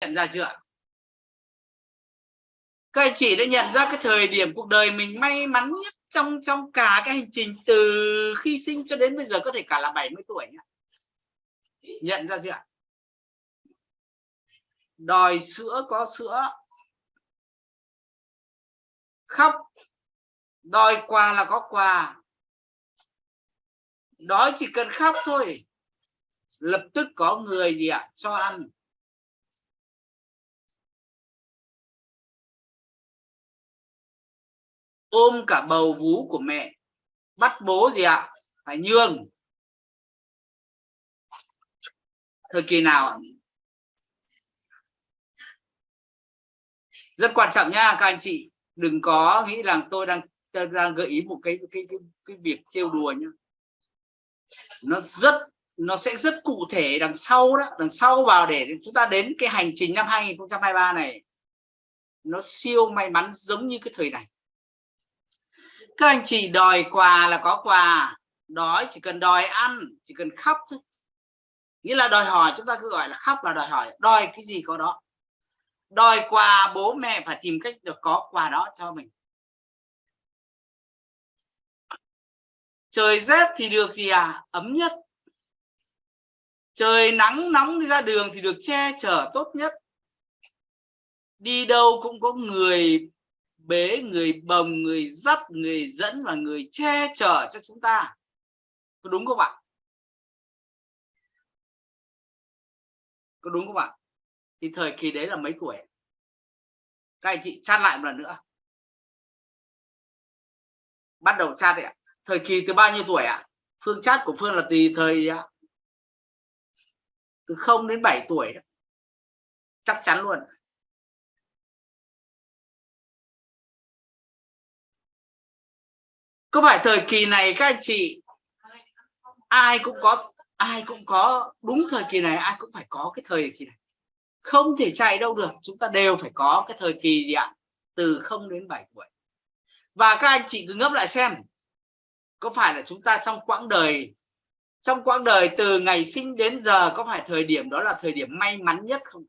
nhận ra chưa các anh chị đã nhận ra cái thời điểm cuộc đời mình may mắn nhất trong trong cả cái hành trình từ khi sinh cho đến bây giờ, có thể cả là 70 tuổi nhá. nhận ra chưa đòi sữa có sữa. Khóc, đòi quà là có quà. Đói chỉ cần khóc thôi, lập tức có người gì ạ? Cho ăn. Ôm cả bầu vú của mẹ bắt bố gì ạ? Phải nhường thời kỳ nào ạ? rất quan trọng nha các anh chị. Đừng có nghĩ rằng tôi đang đang gợi ý một cái cái cái, cái việc trêu đùa nhá. Nó rất nó sẽ rất cụ thể đằng sau đó đằng sau vào để chúng ta đến cái hành trình năm 2023 này. Nó siêu may mắn giống như cái thời này các anh chị đòi quà là có quà. Đói chỉ cần đòi ăn, chỉ cần khóc thôi. Nghĩa là đòi hỏi, chúng ta cứ gọi là khóc là đòi hỏi. Đòi cái gì có đó. Đòi quà, bố mẹ phải tìm cách được có quà đó cho mình. Trời rét thì được gì à? Ấm nhất. Trời nắng nóng đi ra đường thì được che chở tốt nhất. Đi đâu cũng có người bế, người bồng, người dắt người dẫn và người che chở cho chúng ta. Có đúng không ạ? Có đúng không ạ? Thì thời kỳ đấy là mấy tuổi? Các anh chị chat lại một lần nữa. Bắt đầu chat đấy ạ. Thời kỳ từ bao nhiêu tuổi ạ? Phương chat của phương là tùy thời từ 0 đến 7 tuổi. Đó. chắc chắn luôn. Có phải thời kỳ này các anh chị, ai cũng có, ai cũng có, đúng thời kỳ này, ai cũng phải có cái thời kỳ này. Không thể chạy đâu được, chúng ta đều phải có cái thời kỳ gì ạ? Từ 0 đến 7 tuổi. Và các anh chị cứ ngấp lại xem, có phải là chúng ta trong quãng đời, trong quãng đời từ ngày sinh đến giờ có phải thời điểm đó là thời điểm may mắn nhất không?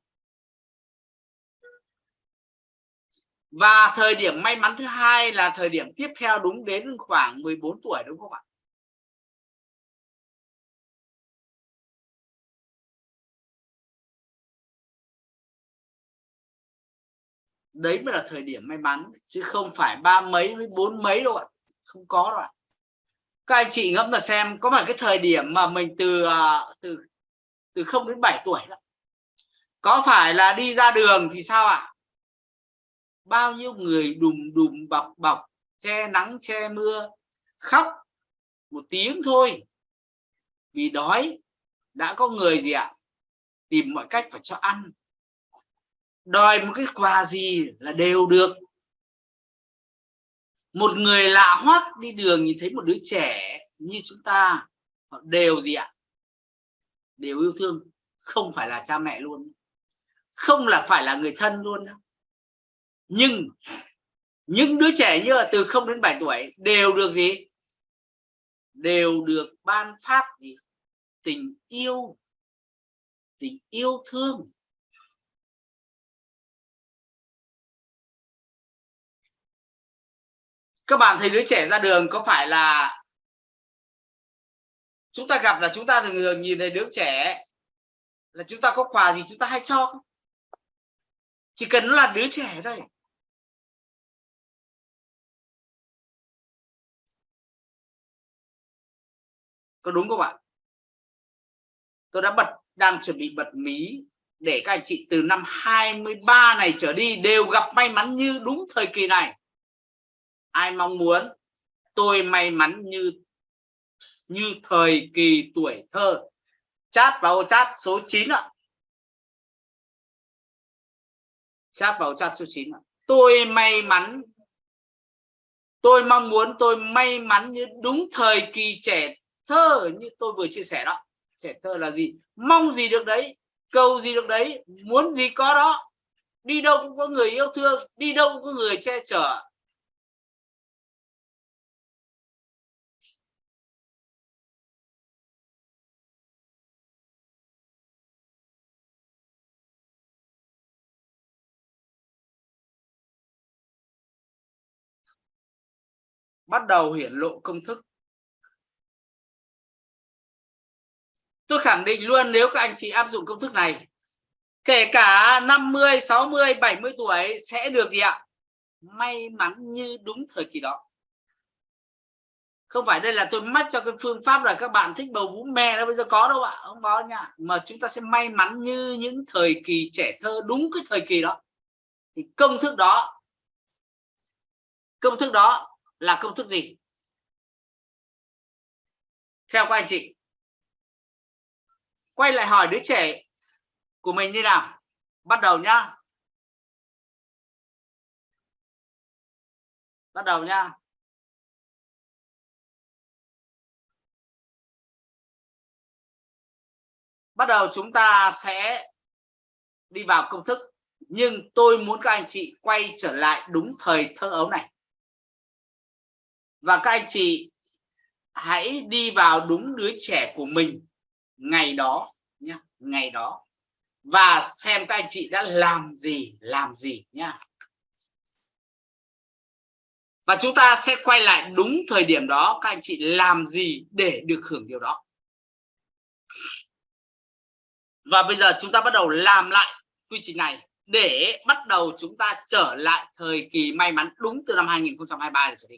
Và thời điểm may mắn thứ hai là thời điểm tiếp theo đúng đến khoảng 14 tuổi, đúng không ạ? Đấy mới là thời điểm may mắn, chứ không phải ba mấy với bốn mấy đâu ạ. Không có đâu ạ. Các anh chị ngẫm mà xem, có phải cái thời điểm mà mình từ à, từ từ không đến 7 tuổi đó? Có phải là đi ra đường thì sao ạ? Bao nhiêu người đùm đùm bọc bọc, che nắng, che mưa, khóc một tiếng thôi. Vì đói, đã có người gì ạ? Tìm mọi cách phải cho ăn. Đòi một cái quà gì là đều được. Một người lạ hoắc đi đường nhìn thấy một đứa trẻ như chúng ta, họ đều gì ạ? Đều yêu thương, không phải là cha mẹ luôn. Không là phải là người thân luôn nhưng những đứa trẻ như là từ 0 đến 7 tuổi đều được gì? Đều được ban phát gì? Tình yêu tình yêu thương. Các bạn thấy đứa trẻ ra đường có phải là chúng ta gặp là chúng ta thường thường nhìn thấy đứa trẻ là chúng ta có quà gì chúng ta hay cho không? Chỉ cần nó là đứa trẻ thôi. Có đúng không ạ? Tôi đã bật, đang chuẩn bị bật mí để các anh chị từ năm 23 này trở đi đều gặp may mắn như đúng thời kỳ này. Ai mong muốn? Tôi may mắn như như thời kỳ tuổi thơ. Chat vào chat số 9 ạ. Chat vào chat số 9 ạ. Tôi may mắn, tôi mong muốn, tôi may mắn như đúng thời kỳ trẻ thơ như tôi vừa chia sẻ đó. Trẻ thơ là gì? Mong gì được đấy, cầu gì được đấy, muốn gì có đó. Đi đâu cũng có người yêu thương, đi đâu cũng có người che chở. Bắt đầu hiển lộ công thức. Tôi khẳng định luôn, nếu các anh chị áp dụng công thức này, kể cả 50 60 70 tuổi sẽ được gì ạ? May mắn như đúng thời kỳ đó. Không phải đây là tôi mách cho cái phương pháp là các bạn thích bầu vú mè đó, bây giờ có đâu ạ, không có nha. Mà chúng ta sẽ may mắn như những thời kỳ trẻ thơ đúng cái thời kỳ đó. Thì công thức đó, công thức đó là công thức gì? Theo các anh chị quay lại hỏi đứa trẻ của mình như nào. Bắt đầu nhá. Bắt đầu nhá. Bắt đầu chúng ta sẽ đi vào công thức. Nhưng tôi muốn các anh chị quay trở lại đúng thời thơ ấu này. Và các anh chị hãy đi vào đúng đứa trẻ của mình ngày đó nhá, ngày đó. Và xem các anh chị đã làm gì làm gì nhá. Và chúng ta sẽ quay lại đúng thời điểm đó, các anh chị làm gì để được hưởng điều đó. Và bây giờ chúng ta bắt đầu làm lại quy trình này để bắt đầu chúng ta trở lại thời kỳ may mắn đúng từ năm 2023 trở đi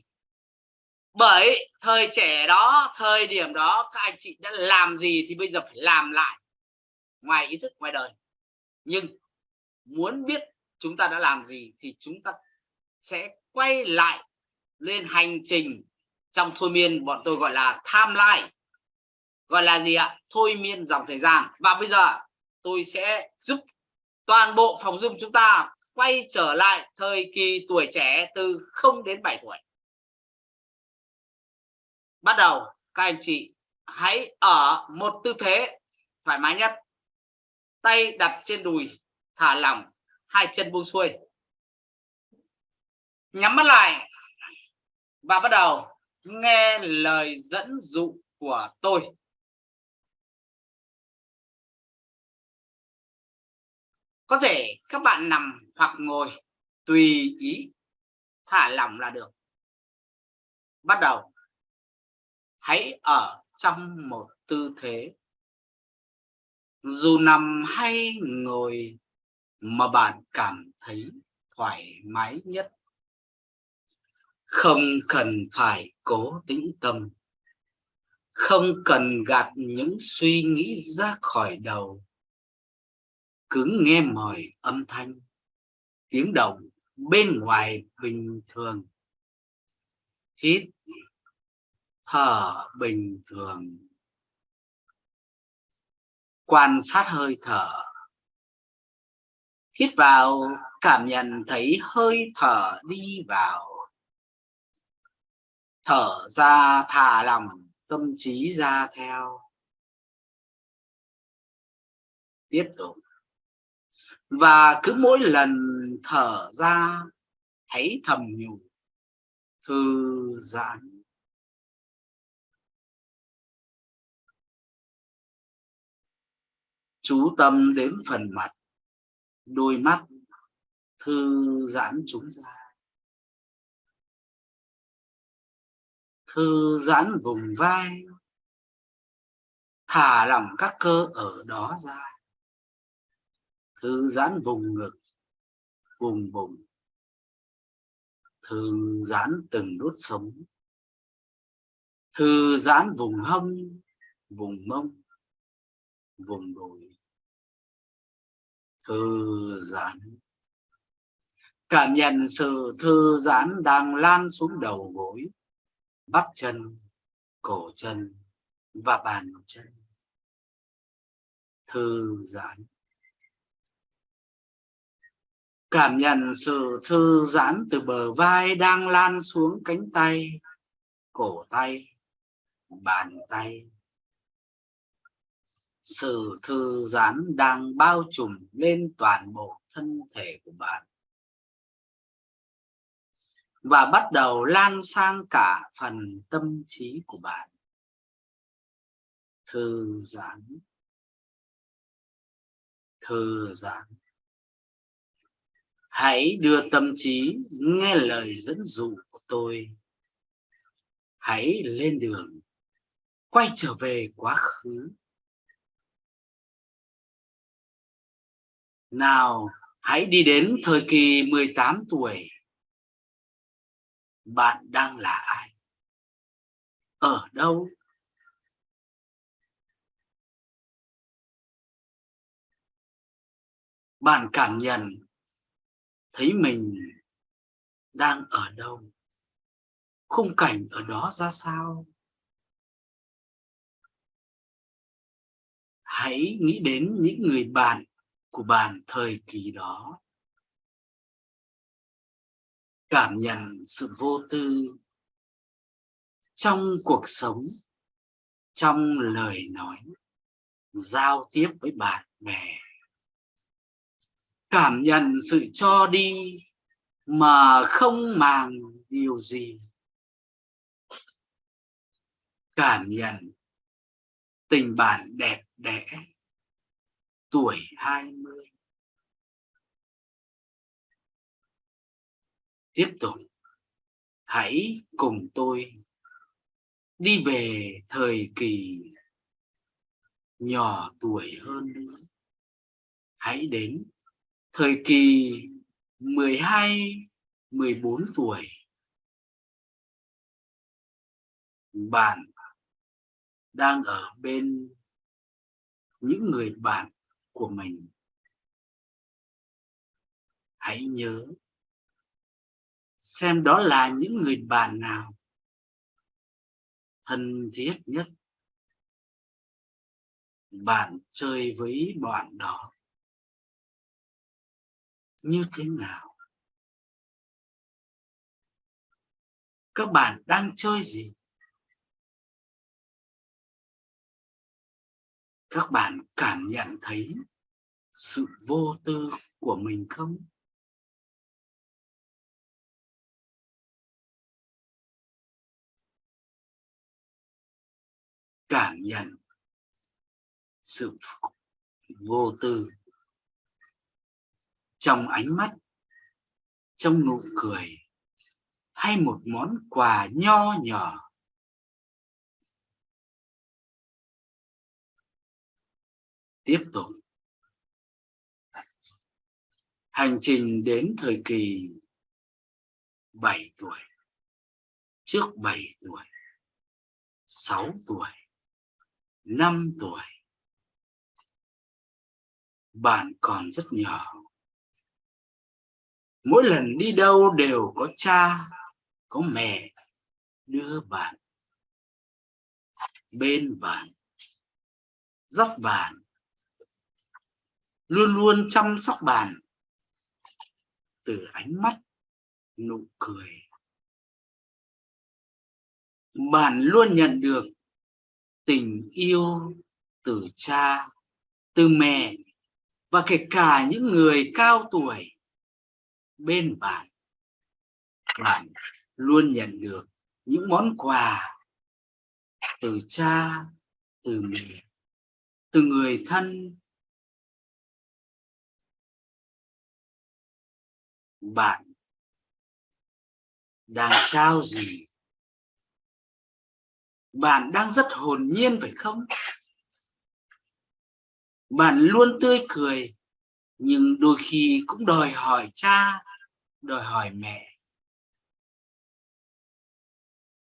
bởi thời trẻ đó, thời điểm đó, các anh chị đã làm gì thì bây giờ phải làm lại. Ngoài ý thức, ngoài đời. Nhưng muốn biết chúng ta đã làm gì thì chúng ta sẽ quay lại lên hành trình trong thôi miên bọn tôi gọi là tham lai. Gọi là gì ạ? Thôi miên dòng thời gian. Và bây giờ tôi sẽ giúp toàn bộ phòng dung chúng ta quay trở lại thời kỳ tuổi trẻ từ 0 đến 7 tuổi bắt đầu, các anh chị hãy ở một tư thế thoải mái nhất. Tay đặt trên đùi, thả lỏng, hai chân buông xuôi. Nhắm mắt lại và bắt đầu nghe lời dẫn dụ của tôi. Có thể các bạn nằm hoặc ngồi, tùy ý thả lỏng là được. Bắt đầu hãy ở trong một tư thế. Dù nằm hay ngồi mà bạn cảm thấy thoải mái nhất. Không cần phải cố tĩnh tâm. Không cần gạt những suy nghĩ ra khỏi đầu. Cứ nghe mọi âm thanh, tiếng động bên ngoài bình thường. Hít thở bình thường. Quan sát hơi thở. Hít vào, cảm nhận thấy hơi thở đi vào. Thở ra, thả lòng tâm trí ra theo. Tiếp tục. Và cứ mỗi lần thở ra, thấy thầm nhủ, thư giãn. Chú tâm đến phần mặt, đôi mắt thư giãn chúng ra. Thư giãn vùng vai, thả lỏng các cơ ở đó ra. Thư giãn vùng ngực, vùng bụng, thư giãn từng đốt sống. Thư giãn vùng hông, vùng mông, vùng đùi thư giãn. Cảm nhận sự thư giãn đang lan xuống đầu gối, bắp chân, cổ chân và bàn chân. Thư giãn. Cảm nhận sự thư giãn từ bờ vai đang lan xuống cánh tay, cổ tay, bàn tay sự thư giãn đang bao trùm lên toàn bộ thân thể của bạn. Và bắt đầu lan sang cả phần tâm trí của bạn. Thư giãn thư giãn hãy đưa tâm trí nghe lời dẫn dụ của tôi. Hãy lên đường. Quay trở về quá khứ. Nào, hãy đi đến thời kỳ 18 tuổi. Bạn đang là ai? Ở đâu? Bạn cảm nhận thấy mình đang ở đâu? Khung cảnh ở đó ra sao? Hãy nghĩ đến những người bạn của bạn thời kỳ đó. Cảm nhận sự vô tư trong cuộc sống, trong lời nói, giao tiếp với bạn bè. Cảm nhận sự cho đi mà không màng điều gì. Cảm nhận tình bạn đẹp đẽ tuổi 20 tiếp tục. Hãy cùng tôi đi về thời kỳ nhỏ tuổi hơn nữa. Hãy đến thời kỳ 12 14 tuổi. Bạn đang ở bên những người bạn của mình. Hãy nhớ, xem đó là những người bạn nào thân thiết nhất. Bạn chơi với bọn đó như thế nào? Các bạn đang chơi gì? Các bạn cảm nhận thấy sự vô tư của mình không? Cảm nhận sự vô tư trong ánh mắt, trong nụ cười hay một món quà nho nhỏ tiếp tục. Hành trình đến thời kỳ 7 tuổi, trước 7 tuổi 6 tuổi 5 tuổi. Bạn còn rất nhỏ. Mỗi lần đi đâu đều có cha, có mẹ đưa bạn, bên bạn, dắt bạn luôn luôn chăm sóc bạn từ ánh mắt, nụ cười. Bạn luôn nhận được tình yêu từ cha, từ mẹ và kể cả những người cao tuổi bên bạn. Bạn luôn nhận được những món quà từ cha, từ mẹ, từ người thân bạn đang trao gì? Bạn đang rất hồn nhiên phải không? Bạn luôn tươi cười, nhưng đôi khi cũng đòi hỏi cha, đòi hỏi mẹ.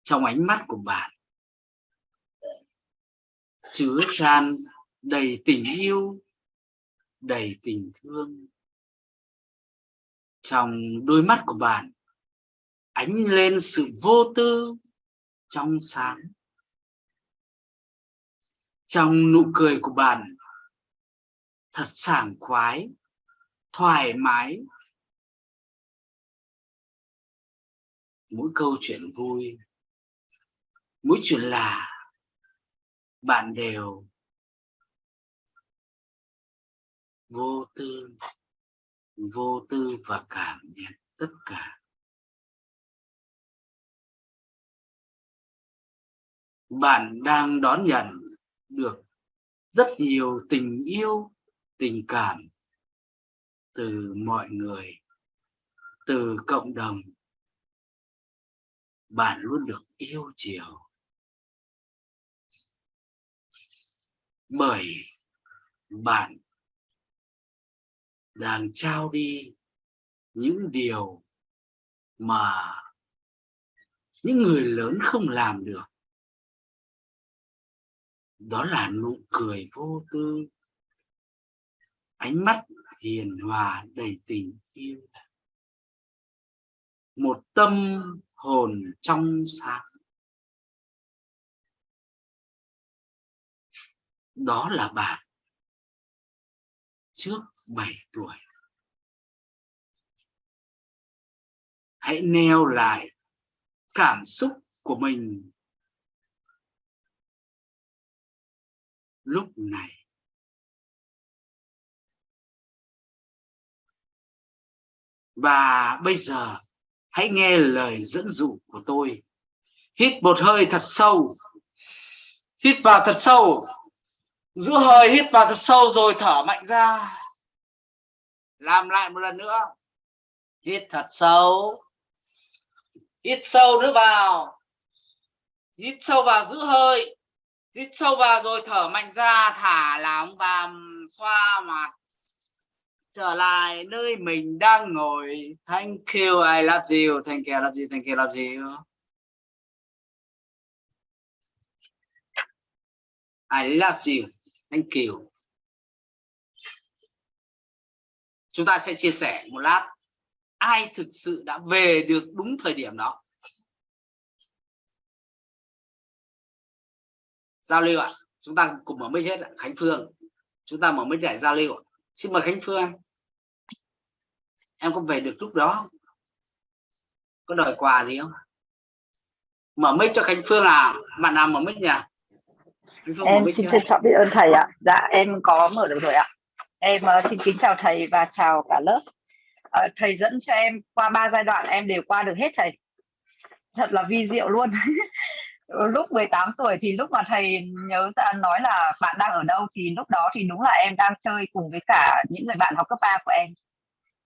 Trong ánh mắt của bạn, chứa tràn đầy tình yêu, đầy tình thương trong đôi mắt của bạn ánh lên sự vô tư trong sáng. Trong nụ cười của bạn thật sảng khoái, thoải mái. Mỗi câu chuyện vui, mỗi chuyện là bạn đều vô tư vô tư và cảm nhận tất cả. Bạn đang đón nhận được rất nhiều tình yêu, tình cảm từ mọi người, từ cộng đồng. Bạn luôn được yêu chiều. Bởi bạn đang trao đi những điều mà những người lớn không làm được. Đó là nụ cười vô tư, ánh mắt hiền hòa đầy tình yêu, một tâm hồn trong sáng. Đó là bạn trước 7 tuổi. Hãy neo lại cảm xúc của mình. Lúc này, và bây giờ hãy nghe lời dẫn dụ của tôi. Hít một hơi thật sâu. Hít vào thật sâu. Giữ hơi hít vào thật sâu rồi thở mạnh ra làm lại một lần nữa. Hít thật sâu. Hít sâu nữa vào. Hít sâu vào giữ hơi. Hít sâu vào rồi thở mạnh ra, thả lỏng và xoa mặt. Trở lại nơi mình đang ngồi. Thank you, I love you. Thank you, I love you. Thank you, I love you. I love you. Thank you. Chúng ta sẽ chia sẻ một lát. Ai thực sự đã về được đúng thời điểm đó? Giao lưu ạ. Chúng ta cùng mở mic hết Khánh Phương. Chúng ta mở mic để giao lưu xin mời Khánh Phương. Em có về được lúc đó có đòi quà gì không? Mở mic cho Khánh Phương à bạn nào mở mic nhỉ? Em xin trân trọng biết ơn thầy ạ. Dạ em có mở được rồi ạ em ờ, xin kính chào thầy và chào cả lớp. Ờ, thầy dẫn cho em qua ba giai đoạn em đều qua được hết thầy. Thật là vi diệu luôn. Lúc 18 tuổi thì lúc mà thầy nhớ ra nói là bạn đang ở đâu thì lúc đó thì đúng là em đang chơi cùng với cả những người bạn học cấp 3 của em.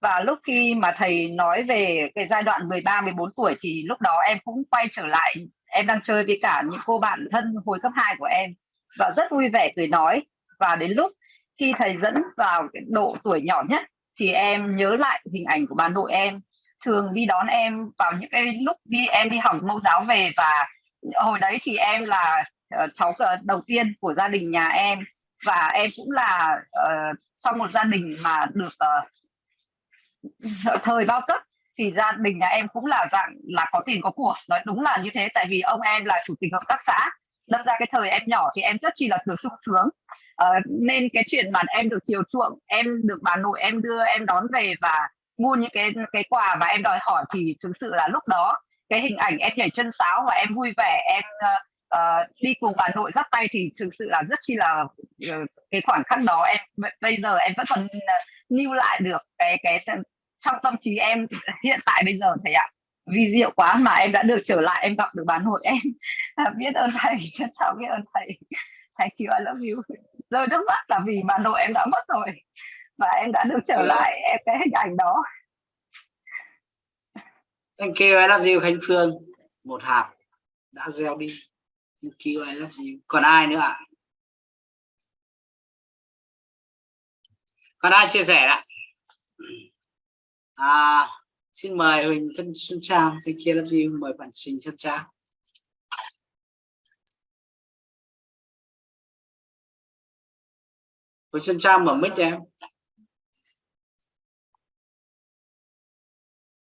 Và lúc khi mà thầy nói về cái giai đoạn 13 14 tuổi thì lúc đó em cũng quay trở lại. Em đang chơi với cả những cô bạn thân hồi cấp 2 của em và rất vui vẻ cười nói. Và đến lúc khi thầy dẫn vào cái độ tuổi nhỏ nhất thì em nhớ lại hình ảnh của bà nội em. Thường đi đón em vào những cái lúc đi em đi học mẫu giáo về và hồi đấy thì em là uh, cháu ờ, đầu tiên của gia đình nhà em. Và em cũng là uh, trong một gia đình mà được uh, thời bao cấp thì gia đình nhà em cũng là dạng là có tiền có của. Nói đúng là như thế tại vì ông em là chủ tịch hợp tác xã. Đâm ra cái thời em nhỏ thì em rất chi là thường sung sướng uh, nên cái chuyện mà em được chiều chuộng em được bà nội em đưa em đón về và mua những cái cái quà mà em đòi hỏi thì thực sự là lúc đó cái hình ảnh em nhảy chân sáo và em vui vẻ em uh, uh, đi cùng bà nội dắt tay thì thực sự là rất chi là uh, cái khoảng khắc đó em bây giờ em vẫn còn lưu lại được cái cái trong tâm trí em hiện tại bây giờ thầy ạ. Vì diệu quá mà em đã được trở lại em gặp được bà nội em. Biết ơn thầy trân trọng biết ơn thầy. Thank you I love you rơi nước mắt là vì bà nội em đã mất rồi. Và em đã được trở ừ. lại em cái hình ảnh đó. Thank you I love you Khánh Phương. Một hạt đã gieo đi. Thank you I love you. Còn ai nữa ạ? Còn ai chia sẻ ạ? À, xin mời Huỳnh Thân Xuân Trang. Thank you I love you. Mời bạn Trình Xuân Trang Xuân Trang mở mic cho em.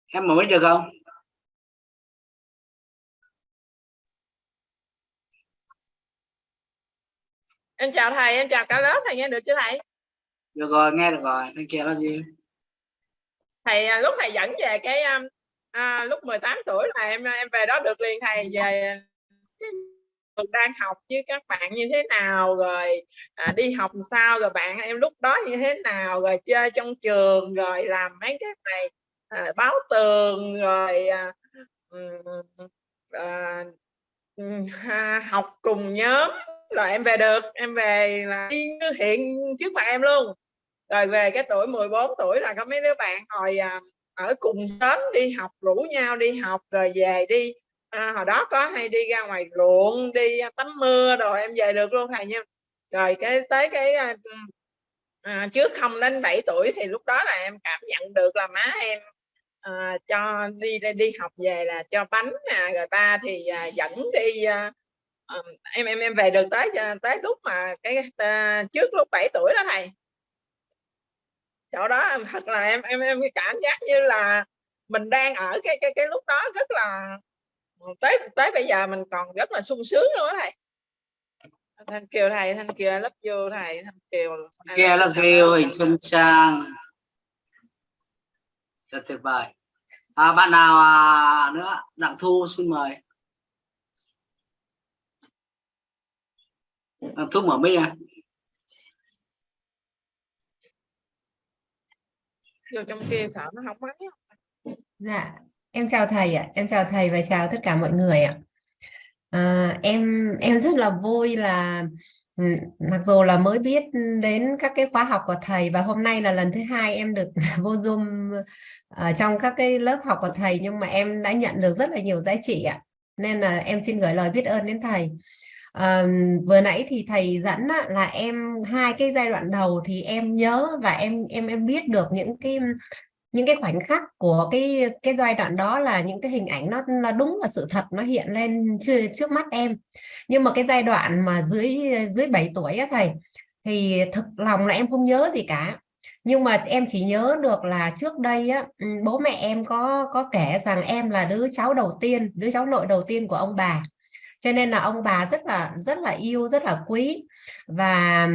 Em mở mic được không? Em chào thầy em chào cả lớp thầy nghe được chưa thầy? Được rồi nghe được rồi. Thank you love you thầy à, lúc thầy dẫn về cái à, à lúc 18 tuổi là em em về đó được liền thầy về đang học với các bạn như thế nào rồi à, đi học sao rồi bạn em lúc đó như thế nào rồi chơi trong trường rồi làm mấy cái này à, báo tường rồi à, à, à, học cùng nhóm rồi em về được em về là hiện trước mặt em luôn. Rồi về cái tuổi 14 tuổi là có mấy đứa bạn hồi à, ở cùng sớm đi học rủ nhau đi học rồi về đi à, hồi đó có hay đi ra ngoài ruộng đi tắm mưa rồi em về được luôn thầy nha. Rồi cái tới cái à, à, trước không đến 7 tuổi thì lúc đó là em cảm nhận được là má em à, cho đi đi học về là cho bánh à, rồi ba thì à, dẫn đi à, em em em về được tới à, tới lúc mà cái à, trước lúc 7 tuổi đó thầy. Chỗ đó thật là em em em cảm giác như là mình đang ở cái cái cái lúc đó rất là tới tới bây giờ mình còn rất là sung sướng luôn đó thầy. Thanh kiều thầy thanh kiều I love you thầy thanh kiều kia love you hình xuân trang. Rất tuyệt vời. À, bạn nào à, nữa? Đặng thu xin mời. Đặng thu mở mic à vô trong kia sợ nó không máy Dạ, em chào thầy ạ, em chào thầy và chào tất cả mọi người ạ. À, em em rất là vui là ừ, mặc dù là mới biết đến các cái khóa học của thầy và hôm nay là lần thứ hai em được vô Zoom ở trong các cái lớp học của thầy nhưng mà em đã nhận được rất là nhiều giá trị ạ. Nên là em xin gửi lời biết ơn đến thầy. À, vừa nãy thì thầy dẫn á, là em hai cái giai đoạn đầu thì em nhớ và em em em biết được những cái những cái khoảnh khắc của cái cái giai đoạn đó là những cái hình ảnh nó là đúng là sự thật nó hiện lên trước, trước mắt em. Nhưng mà cái giai đoạn mà dưới dưới 7 tuổi á thầy thì thực lòng là em không nhớ gì cả. Nhưng mà em chỉ nhớ được là trước đây á ừ, bố mẹ em có có kể rằng em là đứa cháu đầu tiên đứa cháu nội đầu tiên của ông bà. Cho nên là ông bà rất là rất là yêu rất là quý. Và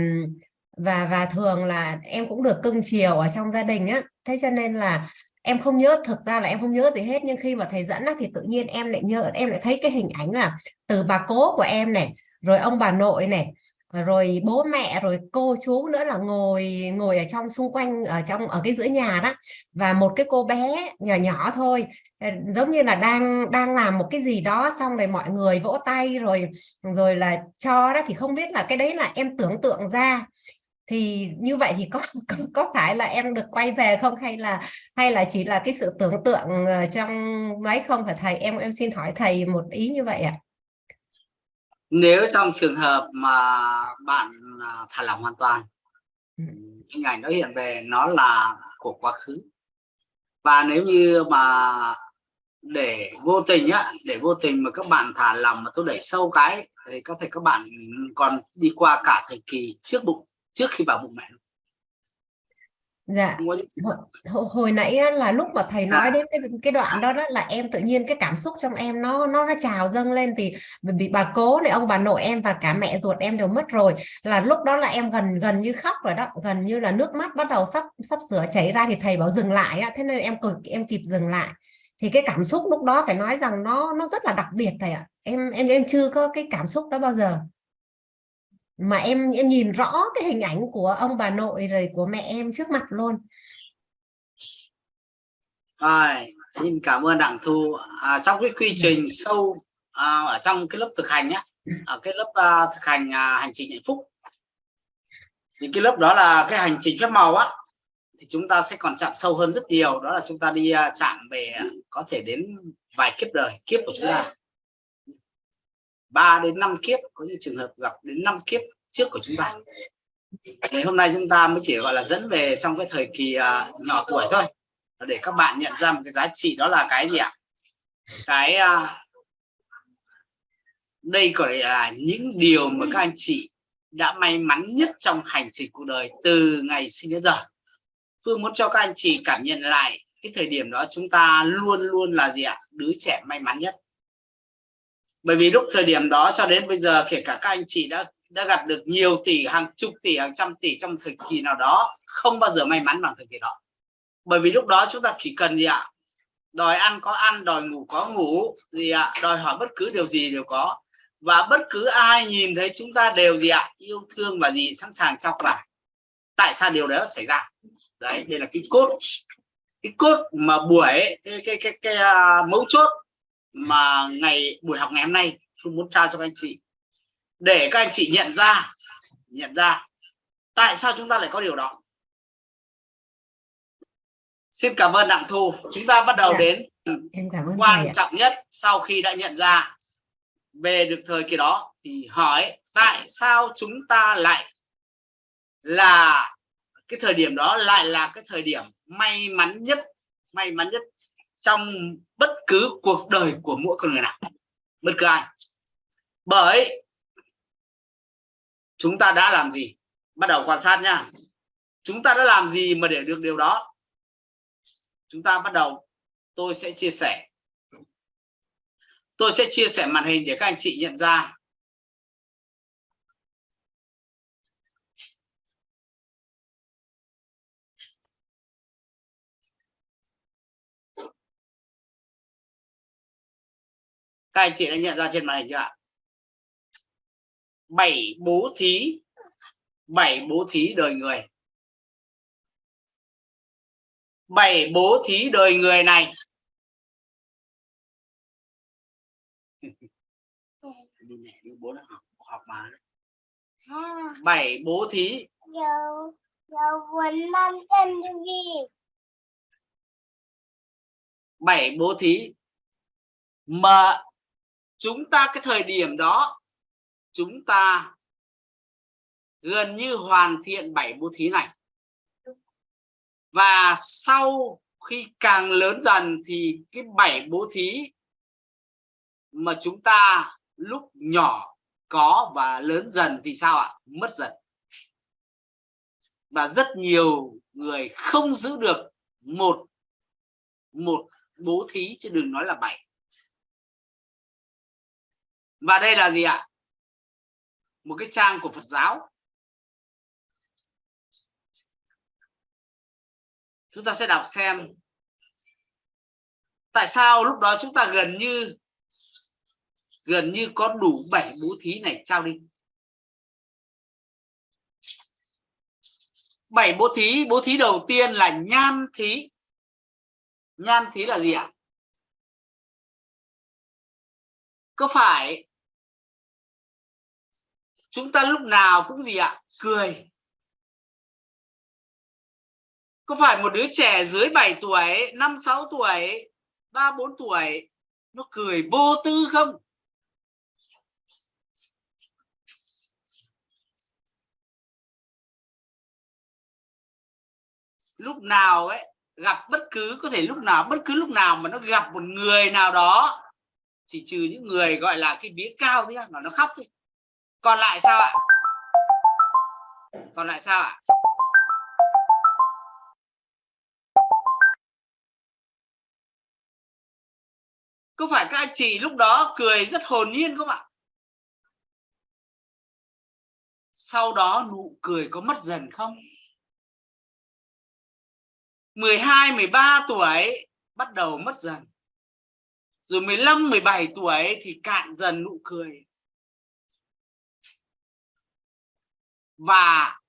và và thường là em cũng được cưng chiều ở trong gia đình á thế cho nên là em không nhớ thực ra là em không nhớ gì hết nhưng khi mà thầy dẫn á, thì tự nhiên em lại nhớ em lại thấy cái hình ảnh là từ bà cố của em này rồi ông bà nội này rồi bố mẹ rồi cô chú nữa là ngồi ngồi ở trong xung quanh ở trong ở cái giữa nhà đó. Và một cái cô bé nhỏ nhỏ thôi ờ, giống như là đang đang làm một cái gì đó xong rồi mọi người vỗ tay rồi rồi là cho đó thì không biết là cái đấy là em tưởng tượng ra thì như vậy thì có, có có phải là em được quay về không? Hay là hay là chỉ là cái sự tưởng tượng ờ, trong mấy không? Phải thầy em em xin hỏi thầy một ý như vậy ạ. Nếu trong trường hợp mà bạn à, thả lỏng hoàn toàn ừ. hình ảnh nó hiện về nó là của quá khứ. Và nếu như mà để vô tình á để vô tình mà các bạn thả lòng mà tôi đẩy sâu cái thì có thể các bạn còn đi qua cả thời kỳ trước bụng trước khi vào bụng mẹ dạ. Hồi, hồi nãy là lúc mà thầy nói đến cái cái đoạn đó đó là em tự nhiên cái cảm xúc trong em nó nó nó trào dâng lên thì bị bà cố này ông bà nội em và cả mẹ ruột em đều mất rồi. Là lúc đó là em gần gần như khóc rồi đó gần như là nước mắt bắt đầu sắp sắp sửa chảy ra thì thầy bảo dừng lại á thế nên em cực em kịp dừng lại. Thì cái cảm xúc lúc đó phải nói rằng nó nó rất là đặc biệt thầy ạ. Em em em chưa có cái cảm xúc đó bao giờ mà em em nhìn rõ cái hình ảnh của ông bà nội rồi của mẹ em trước mặt luôn. Rồi xin cảm ơn đặng thu. À, trong cái quy trình sâu à, ở trong cái lớp thực hành nhé ở cái lớp à, thực hành à, hành trình hạnh phúc thì cái lớp đó là cái hành trình phép màu á thì chúng ta sẽ còn chạm sâu hơn rất nhiều. Đó là chúng ta đi uh, chạm về có thể đến vài kiếp đời kiếp của chúng ta 3 đến 5 kiếp có những trường hợp gặp đến 5 kiếp trước của chúng ta. Thì hôm nay chúng ta mới chỉ gọi là dẫn về trong cái thời kỳ uh, nhỏ tuổi thôi. Để các bạn nhận ra một cái giá trị đó là cái gì ạ? Cái uh, đây gọi là những điều mà các anh chị đã may mắn nhất trong hành trình cuộc đời từ ngày sinh đến giờ. Phương muốn cho các anh chị cảm nhận lại cái thời điểm đó chúng ta luôn luôn là gì ạ? Đứa trẻ may mắn nhất bởi vì lúc thời điểm đó cho đến bây giờ kể cả các anh chị đã đã gặp được nhiều tỷ hàng chục tỷ hàng trăm tỷ trong thời kỳ nào đó không bao giờ may mắn bằng thời kỳ đó. Bởi vì lúc đó chúng ta chỉ cần gì ạ? Đòi ăn có ăn đòi ngủ có ngủ gì ạ? Đòi hỏi bất cứ điều gì đều có. Và bất cứ ai nhìn thấy chúng ta đều gì ạ? Yêu thương và gì sẵn sàng chọc vào tại sao điều đó xảy ra? Đấy đây là cái cốt cái cốt mà buổi cái cái cái, cái, uh, mấu chốt mà ngày buổi học ngày hôm nay tôi muốn trao cho các anh chị. Để các anh chị nhận ra nhận ra tại sao chúng ta lại có điều đó. Xin cảm ơn đặng thu. Chúng ta bắt đầu Dạ. đến em cảm ơn quan trọng nhất sau khi đã nhận ra về được thời kỳ đó thì hỏi tại sao chúng ta lại là cái thời điểm đó lại là cái thời điểm may mắn nhất may mắn nhất trong bất cứ cuộc đời của mỗi con người nào, bất cứ ai. Bởi chúng ta đã làm gì? Bắt đầu quan sát nha chúng ta đã làm gì mà để được điều đó? Chúng ta bắt đầu, tôi sẽ chia sẻ. Tôi sẽ chia sẻ màn hình để các anh chị nhận ra các anh chị đã nhận ra trên màn hình chưa ạ? Bảy bố thí bảy bố thí đời người. Bảy bố thí đời người này. Bảy bố thí. Bảy bố thí. Mà chúng ta cái thời điểm đó, chúng ta gần như hoàn thiện bảy bố thí này. Và sau khi càng lớn dần thì cái bảy bố thí mà chúng ta lúc nhỏ có và lớn dần thì sao ạ? Mất dần. Và rất nhiều người không giữ được một một bố thí chứ đừng nói là bảy và đây là gì ạ? Một cái trang của Phật giáo. Chúng ta sẽ đọc xem tại sao lúc đó chúng ta gần như gần như có đủ bảy bố thí này trao đi. Bảy bố thí bố thí đầu tiên là nhan thí. Nhan thí là gì ạ? Có phải chúng ta lúc nào cũng gì ạ? Cười. Có phải một đứa trẻ dưới 7 tuổi 5 6 tuổi 3 4 tuổi, nó cười vô tư không? Lúc nào ấy, gặp bất cứ, có thể lúc nào, bất cứ lúc nào mà nó gặp một người nào đó, chỉ trừ những người gọi là cái vía cao thôi mà nó khóc thôi còn lại sao ạ? Còn lại sao ạ? Có phải các anh chị lúc đó cười rất hồn nhiên không ạ? Sau đó nụ cười có mất dần không? 12 13 tuổi bắt đầu mất dần. Rồi 15 17 tuổi thì cạn dần nụ cười. Và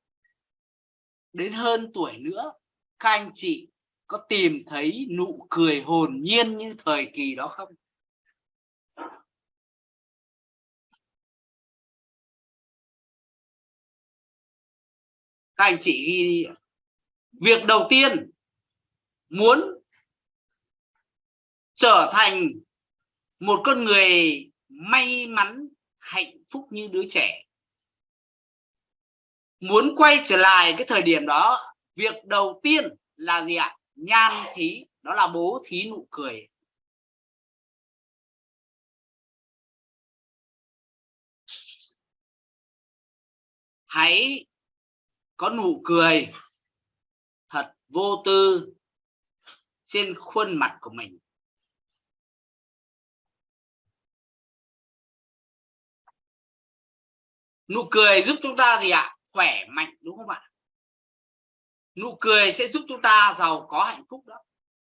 đến hơn tuổi nữa, các anh chị có tìm thấy nụ cười hồn nhiên như thời kỳ đó không? Các anh chị ghi việc đầu tiên muốn trở thành một con người may mắn, hạnh phúc như đứa trẻ muốn quay trở lại cái thời điểm đó, việc đầu tiên là gì ạ? Nhan thí, đó là bố thí nụ cười. Hãy có nụ cười thật vô tư trên khuôn mặt của mình. Nụ cười giúp chúng ta gì ạ? Khỏe mạnh, đúng không ạ? Nụ cười sẽ giúp chúng ta giàu có hạnh phúc đó.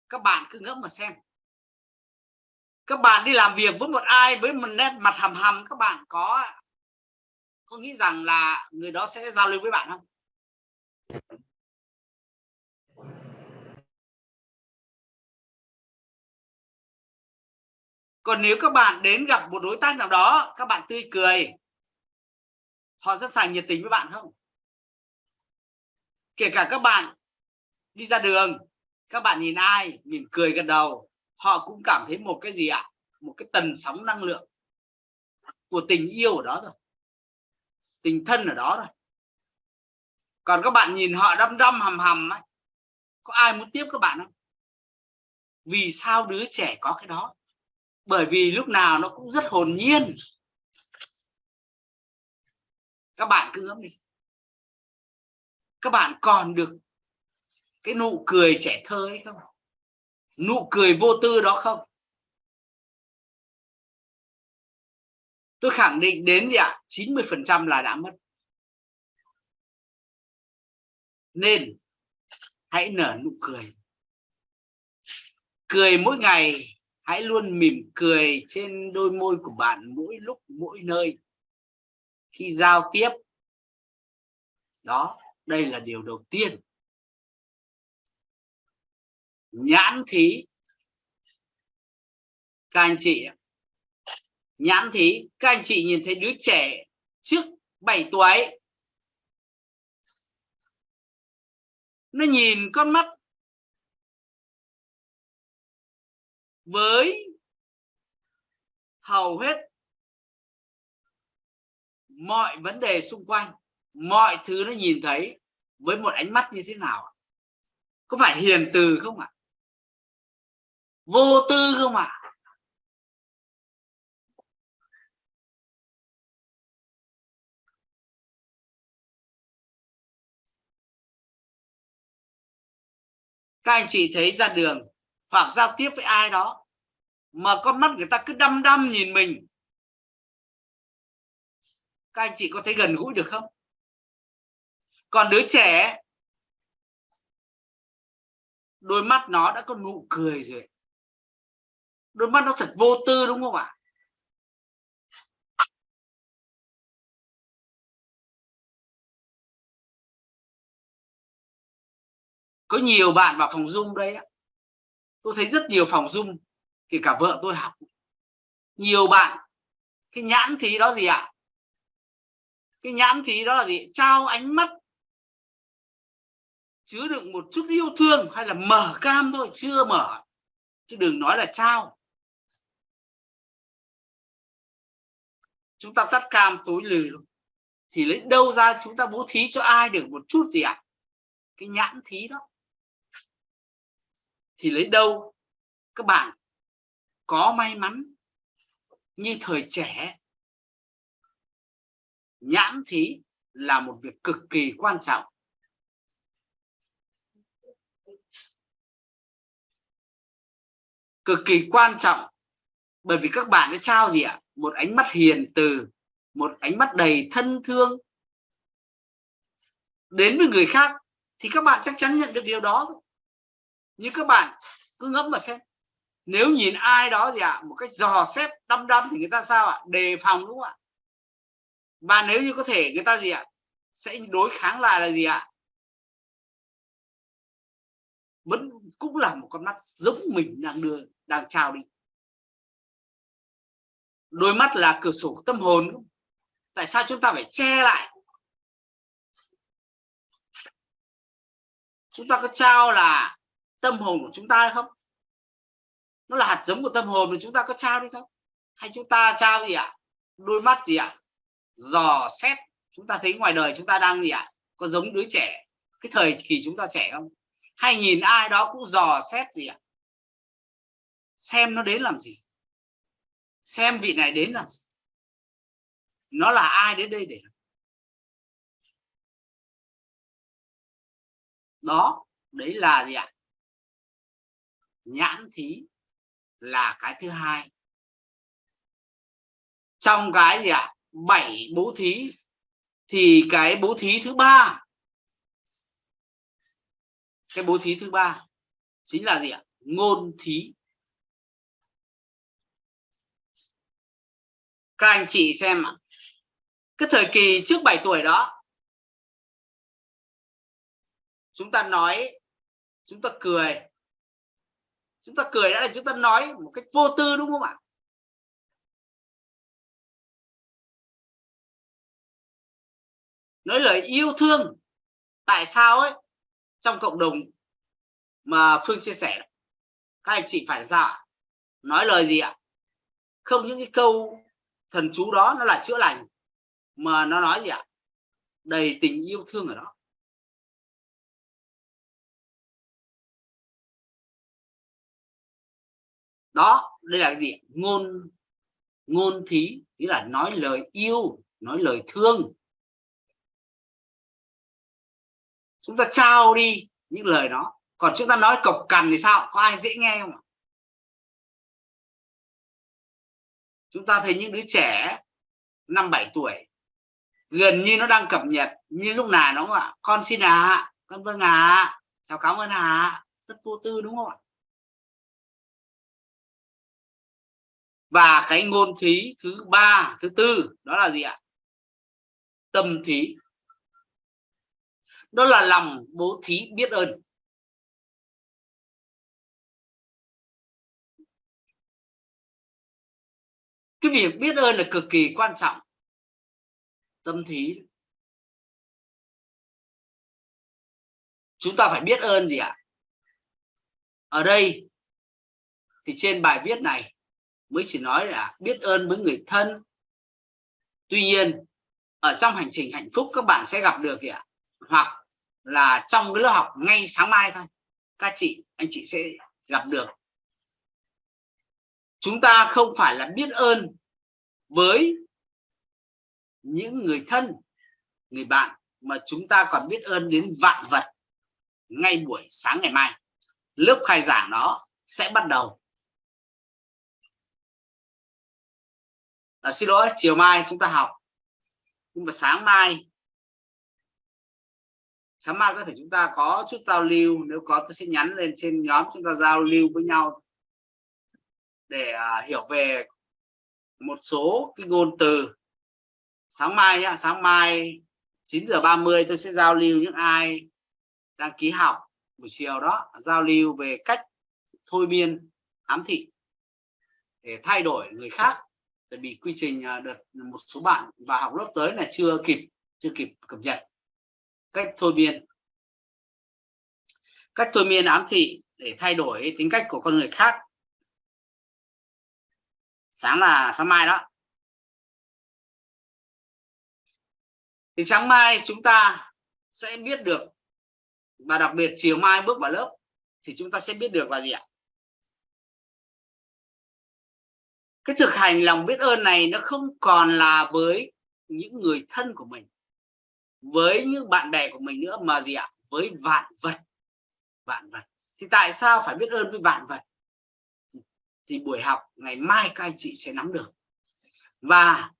Các bạn cứ ngẫm mà xem. Các bạn đi làm việc với một ai với một nét mặt hầm hầm, các bạn có có nghĩ rằng là người đó sẽ giao lưu với bạn không? Còn nếu các bạn đến gặp một đối tác nào đó, các bạn tươi cười họ sẵn sàng nhiệt tình với bạn không? Kể cả các bạn đi ra đường, các bạn nhìn ai, mỉm cười gật đầu, họ cũng cảm thấy một cái gì ạ? Một cái tần sóng năng lượng của tình yêu ở đó rồi tình thân ở đó rồi còn các bạn nhìn họ đăm đăm hầm hầm ấy, có ai muốn tiếp các bạn không? Vì sao đứa trẻ có cái đó? Bởi vì lúc nào nó cũng rất hồn nhiên các bạn cứ ngẫm đi. Các bạn còn được cái nụ cười trẻ thơ ấy không? Nụ cười vô tư đó không? Tôi khẳng định đến gì ạ? 90 phần trăm là đã mất. Nên hãy nở nụ cười. Cười mỗi ngày, hãy luôn mỉm cười trên đôi môi của bạn mỗi lúc, mỗi nơi khi giao tiếp. Đó, đây là điều đầu tiên. Nhãn thí. Các anh chị nhãn thí, các anh chị nhìn thấy đứa trẻ trước 7 tuổi. Nó nhìn con mắt với hầu hết mọi vấn đề xung quanh, mọi thứ nó nhìn thấy với một ánh mắt như thế nào có phải hiền từ không ạ? Vô tư không ạ? Các anh chị thấy ra đường hoặc giao tiếp với ai đó mà con mắt người ta cứ đăm đăm nhìn mình các anh chị có thấy gần gũi được không? Còn đứa trẻ, đôi mắt nó đã có nụ cười rồi. Đôi mắt nó thật vô tư đúng không ạ? Có nhiều bạn vào phòng dung đây tôi thấy rất nhiều phòng dung kể cả vợ tôi học. Nhiều bạn, cái nhãn thí đó gì ạ? Cái nhãn thí đó là gì? Trao ánh mắt, chứa đựng một chút yêu thương hay là mở cam thôi, chưa mở. Chứ đừng nói là trao. Chúng ta tắt cam tối lừ thì lấy đâu ra chúng ta bố thí cho ai được một chút gì ạ? Cái nhãn thí đó. Thì lấy đâu? Các bạn, có may mắn như thời trẻ nhãn thí là một việc cực kỳ quan trọng. Cực kỳ quan trọng bởi vì các bạn đã trao gì ạ? Một ánh mắt hiền từ một ánh mắt đầy thân thương. Đến với người khác thì các bạn chắc chắn nhận được điều đó. Như các bạn cứ ngẫm mà xem nếu nhìn ai đó gì ạ? À, một cách dò xét đăm đăm thì người ta sao ạ? À? đề phòng đúng không ạ? Và nếu như có thể, người ta gì ạ? Sẽ đối kháng lại là gì ạ? Vẫn cũng là một con mắt giống mình đang đưa, đang trao đi. Đôi mắt là cửa sổ tâm hồn. Tại sao chúng ta phải che lại? Chúng ta có trao là tâm hồn của chúng ta hay không? Nó là hạt giống của tâm hồn mà chúng ta có trao đi không? Hay chúng ta trao gì ạ? Đôi mắt gì ạ? Dò xét, chúng ta thấy ngoài đời chúng ta đang gì ạ? Có giống đứa trẻ, cái thời kỳ chúng ta trẻ không? Hay nhìn ai đó cũng dò xét gì ạ? Xem nó đến làm gì? Xem vị này đến làm gì? Nó là ai đến đây để đó, đấy là gì ạ? Nhãn thí là cái thứ hai. Trong cái gì ạ? Bảy bố thí, thì cái bố thí thứ ba, cái bố thí thứ ba chính là gì ạ? Ngôn thí. Các anh chị xem ạ. Cái thời kỳ trước 7 tuổi đó, chúng ta nói, chúng ta cười. Chúng ta cười đã là chúng ta nói một cách vô tư đúng không ạ? Nói lời yêu thương. Tại sao ấy? Trong cộng đồng mà phương chia sẻ, các anh chị phải ra, nói lời gì ạ? Không những cái câu thần chú đó nó là chữa lành, mà nó nói gì ạ? Đầy tình yêu thương ở đó. Đó, đây là cái gì? Ngôn ngôn thí, nghĩa là nói lời yêu, nói lời thương. Chúng ta trao đi những lời đó. Còn chúng ta nói cộc cằn thì sao? Có ai dễ nghe không ạ? Chúng ta thấy những đứa trẻ năm bảy tuổi, gần như nó đang cập nhật như lúc nào nó ạ? Con xin à con vâng à chào cảm ơn à rất vô tư đúng không ạ? Và cái ngôn thí thứ ba, thứ tư, đó là gì ạ? Tâm thí đó là lòng bố thí biết ơn. Cái việc biết ơn là cực kỳ quan trọng. Tâm thí. Chúng ta phải biết ơn gì ạ? Ở đây thì trên bài viết này mới chỉ nói là biết ơn với người thân. Tuy nhiên, ở trong hành trình hạnh phúc các bạn sẽ gặp được kìa hoặc là trong cái lớp học ngay sáng mai thôi. Các chị anh chị sẽ gặp được. Chúng ta không phải là biết ơn với những người thân người bạn mà chúng ta còn biết ơn đến vạn vật ngay buổi sáng ngày mai. Lớp khai giảng đó sẽ bắt đầu. À, xin lỗi chiều mai chúng ta học. Nhưng mà sáng mai sáng mai có thể chúng ta có chút giao lưu nếu có tôi sẽ nhắn lên trên nhóm chúng ta giao lưu với nhau để uh, hiểu về một số cái ngôn từ. Sáng mai nhá sáng mai 9 giờ 30 tôi sẽ giao lưu những ai đăng ký học buổi chiều đó giao lưu về cách thôi miên ám thị để thay đổi người khác. Tại vì quy trình à, đợt một số bạn vào học lớp tới là chưa kịp chưa kịp cập nhật cách thôi miên. Cách thôi miên ám thị để thay đổi tính cách của con người khác. Sáng là sáng mai đó. Thì sáng mai chúng ta sẽ biết được, và đặc biệt chiều mai bước vào lớp, thì chúng ta sẽ biết được là gì ạ? Cái thực hành lòng biết ơn này nó không còn là với những người thân của mình với những bạn bè của mình nữa mà gì ạ? Với vạn vật. Vạn vật. Thì tại sao phải biết ơn với vạn vật? Thì buổi học ngày mai các anh chị sẽ nắm được. Và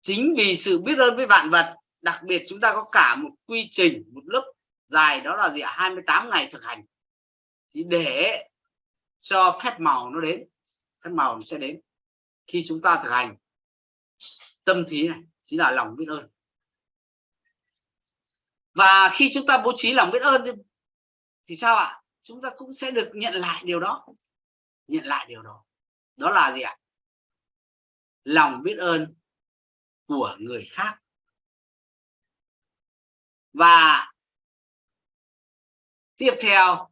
chính vì sự biết ơn với vạn vật, đặc biệt chúng ta có cả một quy trình, một lớp dài đó là gì ạ? 28 ngày thực hành. Thì để cho phép màu nó đến, phép màu nó sẽ đến. Khi chúng ta thực hành, tâm thí này chính là lòng biết ơn và khi chúng ta bố trí lòng biết ơn thì, thì sao ạ? Chúng ta cũng sẽ được nhận lại điều đó. Nhận lại điều đó. Đó là gì ạ? Lòng biết ơn của người khác. Và tiếp theo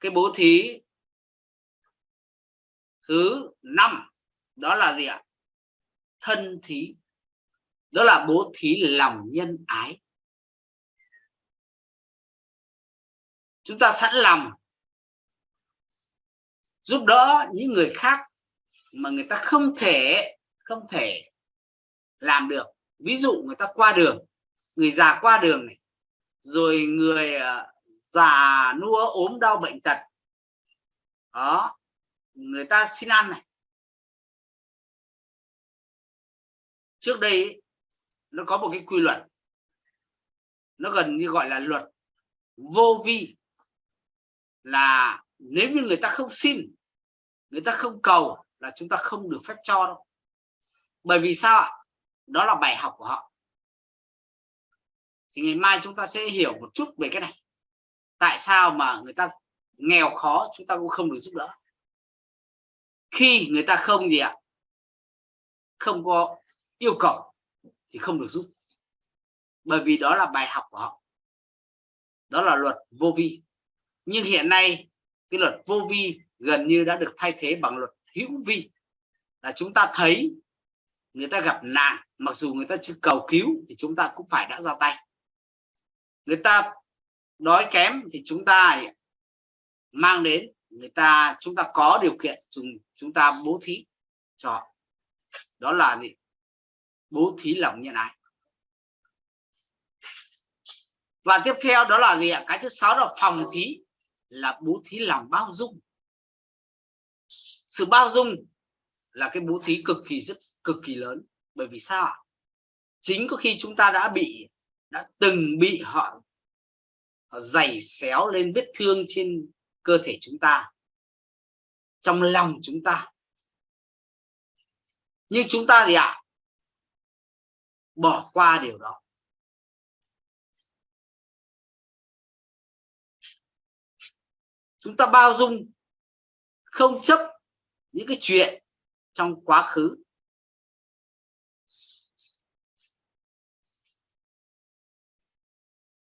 cái bố thí thứ năm đó là gì ạ? Thân thí. Đó là bố thí lòng nhân ái. Chúng ta sẵn lòng giúp đỡ những người khác mà người ta không thể không thể làm được. Ví dụ người ta qua đường, người già qua đường này, rồi người ờ, già nua ốm đau bệnh tật, đó, người ta xin ăn này. Trước đây nó có một cái quy luật, nó gần như gọi là luật vô vi là nếu như người ta không xin, người ta không cầu là chúng ta không được phép cho đâu. Bởi vì sao ạ? Đó là bài học của họ. Thì ngày mai chúng ta sẽ hiểu một chút về cái này. Tại sao mà người ta nghèo khó chúng ta cũng không được giúp đỡ? Khi người ta không gì ạ? Không có yêu cầu thì không được giúp. Bởi vì đó là bài học của họ. Đó là luật vô vi nhưng hiện nay, cái luật vô vi gần như đã được thay thế bằng luật hữu vi. Là chúng ta thấy người ta gặp nạn, mặc dù người ta chưa cầu cứu thì chúng ta cũng phải đã ra tay. Người ta đói kém thì chúng ta mang đến, người ta, chúng ta có điều kiện chúng chúng ta bố thí cho họ. đó là gì? Bố thí lòng nhân ái. Và tiếp theo đó là gì ạ? Cái thứ sáu là phòng thí là bố thí lòng bao dung. Sự bao dung là cái bố thí cực kỳ rất cực kỳ lớn. Bởi vì sao ạ? Chính có khi chúng ta đã bị đã từng bị họ, họ giày xéo lên vết thương trên cơ thể chúng ta trong lòng chúng ta. Nhưng chúng ta gì ạ bỏ qua điều đó. Chúng ta bao dung không chấp những cái chuyện trong quá khứ.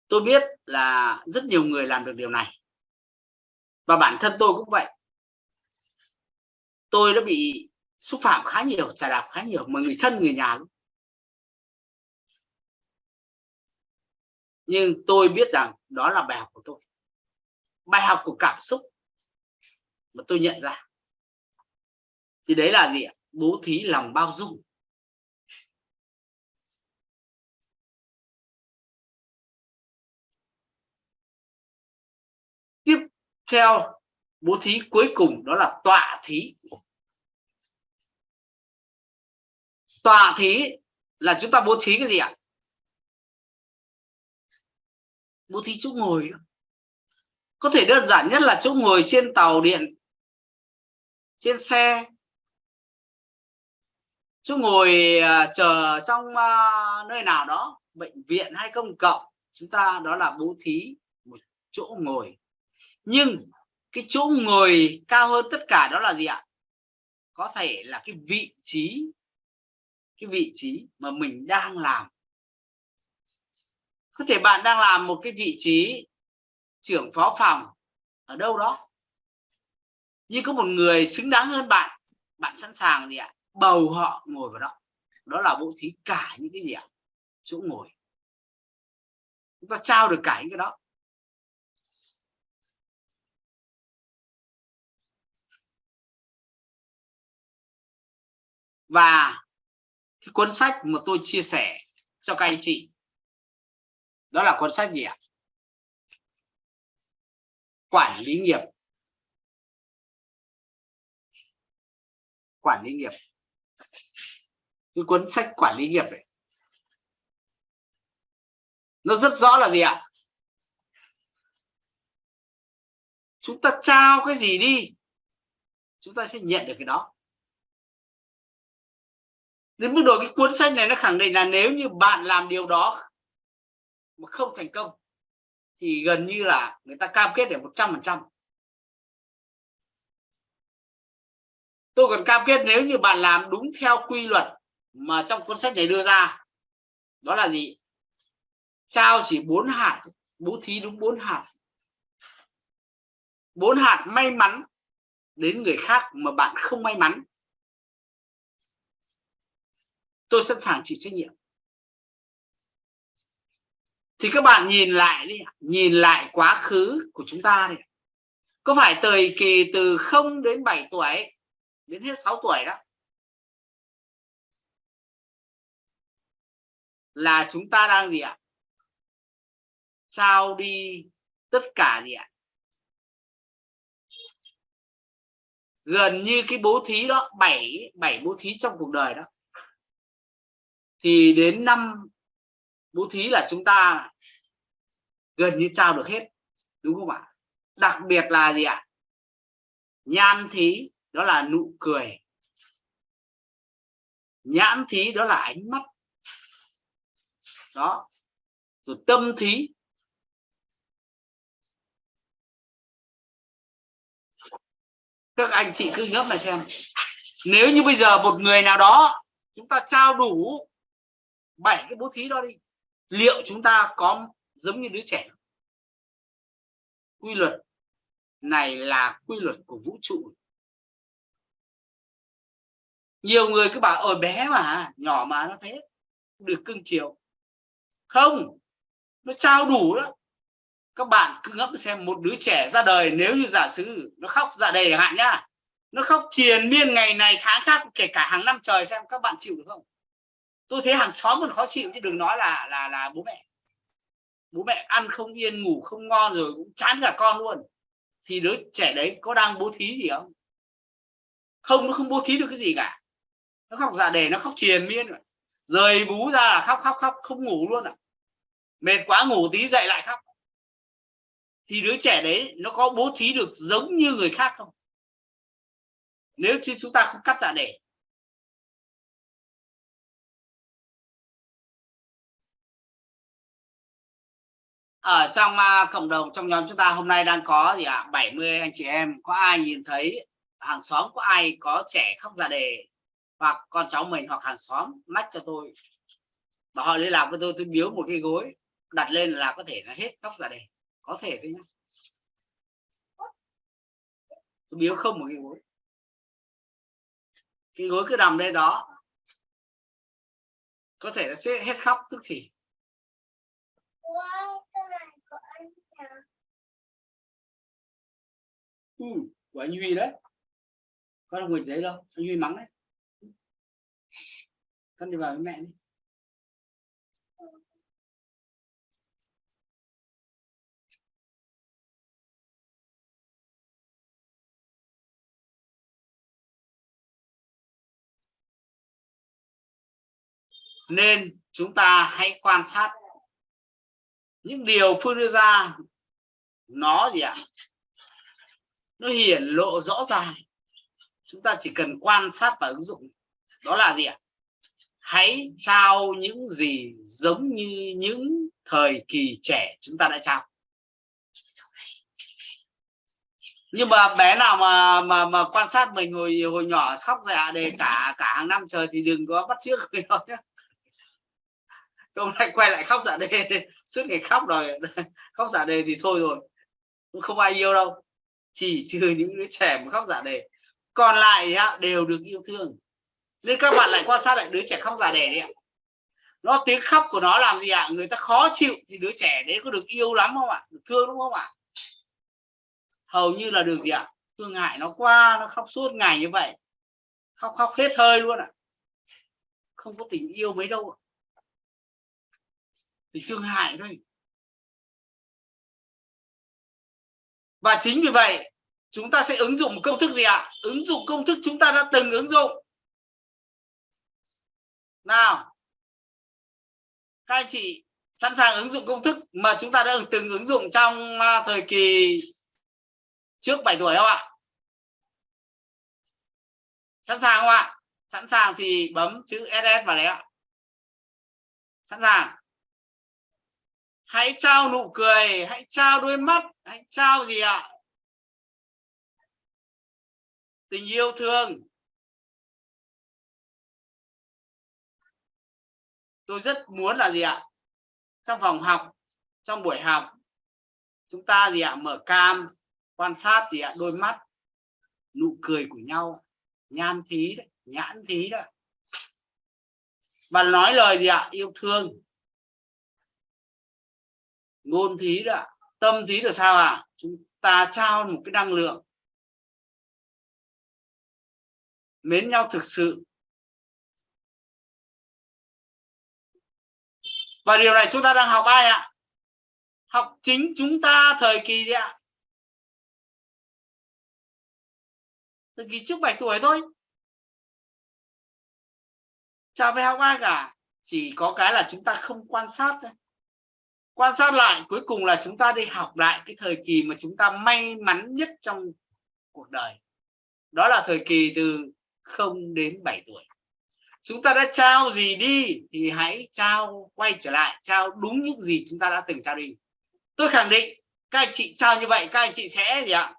Tôi biết là rất nhiều người làm được điều này. Và bản thân tôi cũng vậy. Tôi đã bị xúc phạm khá nhiều, trà đạp khá nhiều, mà người thân người nhà luôn. Nhưng tôi biết rằng đó là bài học của tôi bài học của cảm xúc mà tôi nhận ra. Thì đấy là gì ạ? Bố thí lòng bao dung. Tiếp theo, bố thí cuối cùng đó là tọa thí. Tọa thí là chúng ta bố thí cái gì ạ? Bố thí chỗ ngồi có thể đơn giản nhất là chỗ ngồi trên tàu điện trên xe. Chỗ ngồi uh, chờ trong uh, nơi nào đó bệnh viện hay công cộng chúng ta đó là bố thí một chỗ ngồi. Nhưng cái chỗ ngồi cao hơn tất cả đó là gì ạ? Có thể là cái vị trí cái vị trí mà mình đang làm. Có thể bạn đang làm một cái vị trí trưởng phó phòng ở đâu đó. Nhưng có một người xứng đáng hơn bạn bạn sẵn sàng gì ạ? Bầu họ ngồi vào đó. Đó là bố thí cả những cái gì ạ? Chỗ ngồi. Chúng ta trao được cả những cái đó. Và cái cuốn sách mà tôi chia sẻ cho các anh chị, đó là cuốn sách gì ạ? Quản lý nghiệp. Quản lý nghiệp. Cái cuốn sách quản lý nghiệp này nó rất rõ là gì ạ? Chúng ta trao cái gì đi, chúng ta sẽ nhận được cái đó. Đến mức độ cái cuốn sách này nó khẳng định là nếu như bạn làm điều đó mà không thành công thì gần như là người ta cam kết để một trăm phần trăm. Tôi còn cam kết nếu như bạn làm đúng theo quy luật mà trong cuốn sách này đưa ra, đó là gì? Trao chỉ bốn hạt, bố thí đúng bốn hạt. Bốn hạt may mắn đến người khác mà bạn không may mắn. Tôi sẵn sàng chịu trách nhiệm thì các bạn nhìn lại đi nhìn lại quá khứ của chúng ta đi có phải thời kỳ từ 0 đến 7 tuổi, đến hết 6 tuổi đó, là chúng ta đang gì ạ? Trao đi tất cả gì ạ? Gần như cái bố thí đó, bảy bảy bố thí trong cuộc đời đó. Thì đến năm bố thí là chúng ta gần như trao được hết, đúng không ạ? Đặc biệt là gì ạ? Nhan thí, đó là nụ cười. Nhãn thí, đó là ánh mắt. Đó. Rồi tâm thí. Các anh chị cứ ngấp mà xem. Nếu như bây giờ một người nào đó, chúng ta trao đủ bảy cái bố thí đó đi liệu chúng ta có giống như đứa trẻ? Quy luật này là quy luật của vũ trụ. Nhiều người cứ bảo ôi bé mà, nhỏ mà, nó thế, được cưng chiều. Không, nó trao đủ đó. Các bạn cứ ngẫm xem một đứa trẻ ra đời nếu như giả sử nó khóc dạ đầy hạn nhá, nó khóc triền miên ngày này, tháng khác, kể cả hàng năm trời xem, các bạn chịu được không? Tôi thấy hàng xóm còn khó chịu chứ đừng nói là là là bố mẹ. Bố mẹ ăn không yên, ngủ không ngon rồi cũng chán cả con luôn. Thì đứa trẻ đấy có đang bố thí gì không? Không, nó không bố thí được cái gì cả. Nó khóc dạ đề nó khóc triền miên rồi. Rời bú ra là khóc khóc khóc, không ngủ luôn à mệt quá ngủ tí dậy lại khóc. Thì đứa trẻ đấy nó có bố thí được giống như người khác không? Nếu như chúng ta không cắt dạ đề ở trong uh, cộng đồng trong nhóm chúng ta hôm nay đang có gì ạ? À? 70 anh chị em có ai nhìn thấy hàng xóm có ai có trẻ khóc ra đề hoặc con cháu mình hoặc hàng xóm mách cho tôi? Và họ liên lạc với tôi tôi biếu một cái gối đặt lên là có thể là hết khóc ra đề. Có thể thôi nhá. Tôi biếu không một cái gối. Cái gối cứ nằm đây đó. Có thể là sẽ hết khóc tức thì ừ, của anh Huy đấy. Con không ngồi đấy đâu anh Huy mắng đấy. Con đi vào với mẹ đi. Nên chúng ta hãy quan sát những điều phương đưa ra, nó gì ạ? Nó hiển lộ rõ ràng. Chúng ta chỉ cần quan sát và ứng dụng. Đó là gì ạ? Hãy trao những gì giống như những thời kỳ trẻ chúng ta đã trao. Nhưng mà bé nào mà mà mà quan sát mình hồi hồi nhỏ khóc dạ đề cả cả hàng năm trời thì đừng có bắt trước người đó nhé hôm nay quay lại khóc giả đề suốt ngày khóc rồi. Khóc giả đề thì thôi rồi không ai yêu đâu. Chỉ trừ những đứa trẻ mà khóc giả đề. Còn lại đều được yêu thương. Nên các bạn lại quan sát lại đứa trẻ khóc giả đề đi ạ. Nó tiếng khóc của nó làm gì ạ? Người ta khó chịu thì đứa trẻ đấy có được yêu lắm không ạ? Được thương đúng không ạ? Hầu như là được gì ạ? Thương hại nó qua nó khóc suốt ngày như vậy. Khóc khóc hết hơi luôn ạ. Không có tình yêu mấy đâu ạ thì thương hại thôi. Và chính vì vậy, chúng ta sẽ ứng dụng một công thức gì ạ? Ứng dụng công thức chúng ta đã từng ứng dụng. Nào, các anh chị sẵn sàng ứng dụng công thức mà chúng ta đã từng ứng dụng trong à, thời kỳ trước 7 tuổi không ạ? Sẵn sàng không ạ? Sẵn sàng thì bấm chữ ss vào đấy ạ. Sẵn sàng hãy trao nụ cười, hãy trao đôi mắt, hãy trao gì ạ? Tình yêu thương. Tôi rất muốn là gì ạ? Trong phòng học, trong buổi học, chúng ta gì ạ? Mở cam, quan sát gì ạ? Đôi mắt, nụ cười của nhau, nhan thí đấy, nhãn thí đó và nói lời gì ạ? Yêu thương ngôn thí đó tâm thí là sao à chúng ta trao một cái năng lượng. Mến nhau thực sự. Và điều này chúng ta đang học ai ạ? Học chính chúng ta thời kỳ gì ạ. Thời kỳ trước 7 tuổi thôi. Chả phải học ai cả. Chỉ có cái là chúng ta không quan sát thôi quan sát lại, cuối cùng là chúng ta đi học lại cái thời kỳ mà chúng ta may mắn nhất trong cuộc đời. Đó là thời kỳ từ 0 đến 7 tuổi. Chúng ta đã trao gì đi thì hãy trao, quay trở lại, trao đúng những gì chúng ta đã từng trao đi. Tôi khẳng định, các anh chị trao như vậy, các anh chị sẽ gì ạ?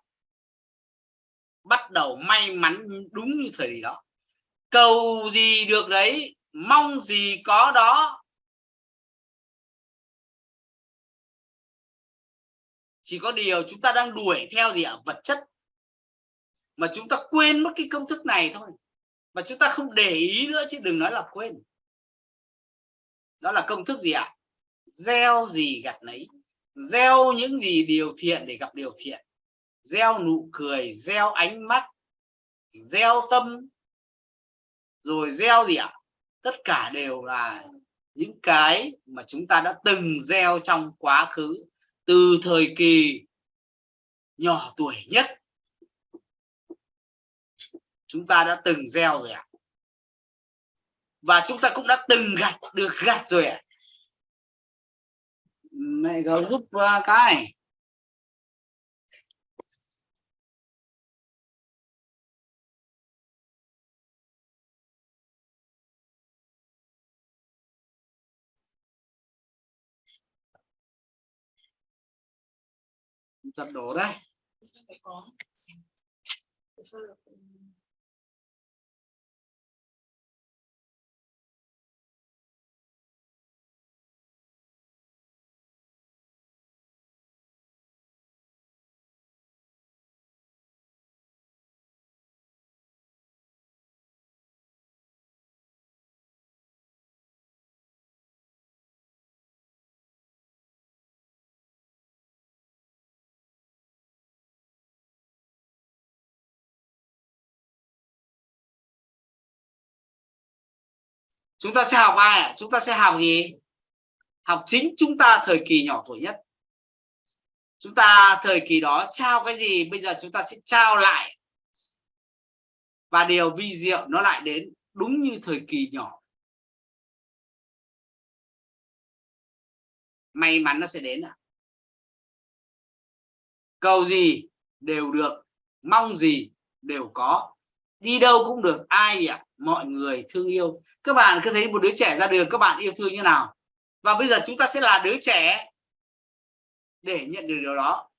Bắt đầu may mắn đúng như thời đó. Cầu gì được đấy, mong gì có đó chỉ có điều chúng ta đang đuổi theo gì ạ? Vật chất. Mà chúng ta quên mất cái công thức này thôi. Mà chúng ta không để ý nữa chứ đừng nói là quên. Đó là công thức gì ạ? Gieo gì gặt nấy. Gieo những gì điều thiện để gặp điều thiện. Gieo nụ cười, gieo ánh mắt, gieo tâm. Rồi gieo gì ạ? Tất cả đều là những cái mà chúng ta đã từng gieo trong quá khứ từ thời kỳ nhỏ tuổi nhất. Chúng ta đã từng gieo rồi ạ. Và chúng ta cũng đã từng gặt được gặt rồi ạ. Mẹ gấu giúp uh, cái. Giật đổ đây. Chúng ta sẽ học ai ạ? Chúng ta sẽ học gì? Học chính chúng ta thời kỳ nhỏ tuổi nhất. Chúng ta thời kỳ đó trao cái gì, bây giờ chúng ta sẽ trao lại. Và điều vi diệu nó lại đến đúng như thời kỳ nhỏ. May mắn nó sẽ đến ạ. Cầu gì đều được, mong gì đều có. Đi đâu cũng được, ai ạ? Mọi người thương yêu. Các bạn cứ thấy một đứa trẻ ra đường, các bạn yêu thương như nào? Và bây giờ chúng ta sẽ là đứa trẻ để nhận được điều đó.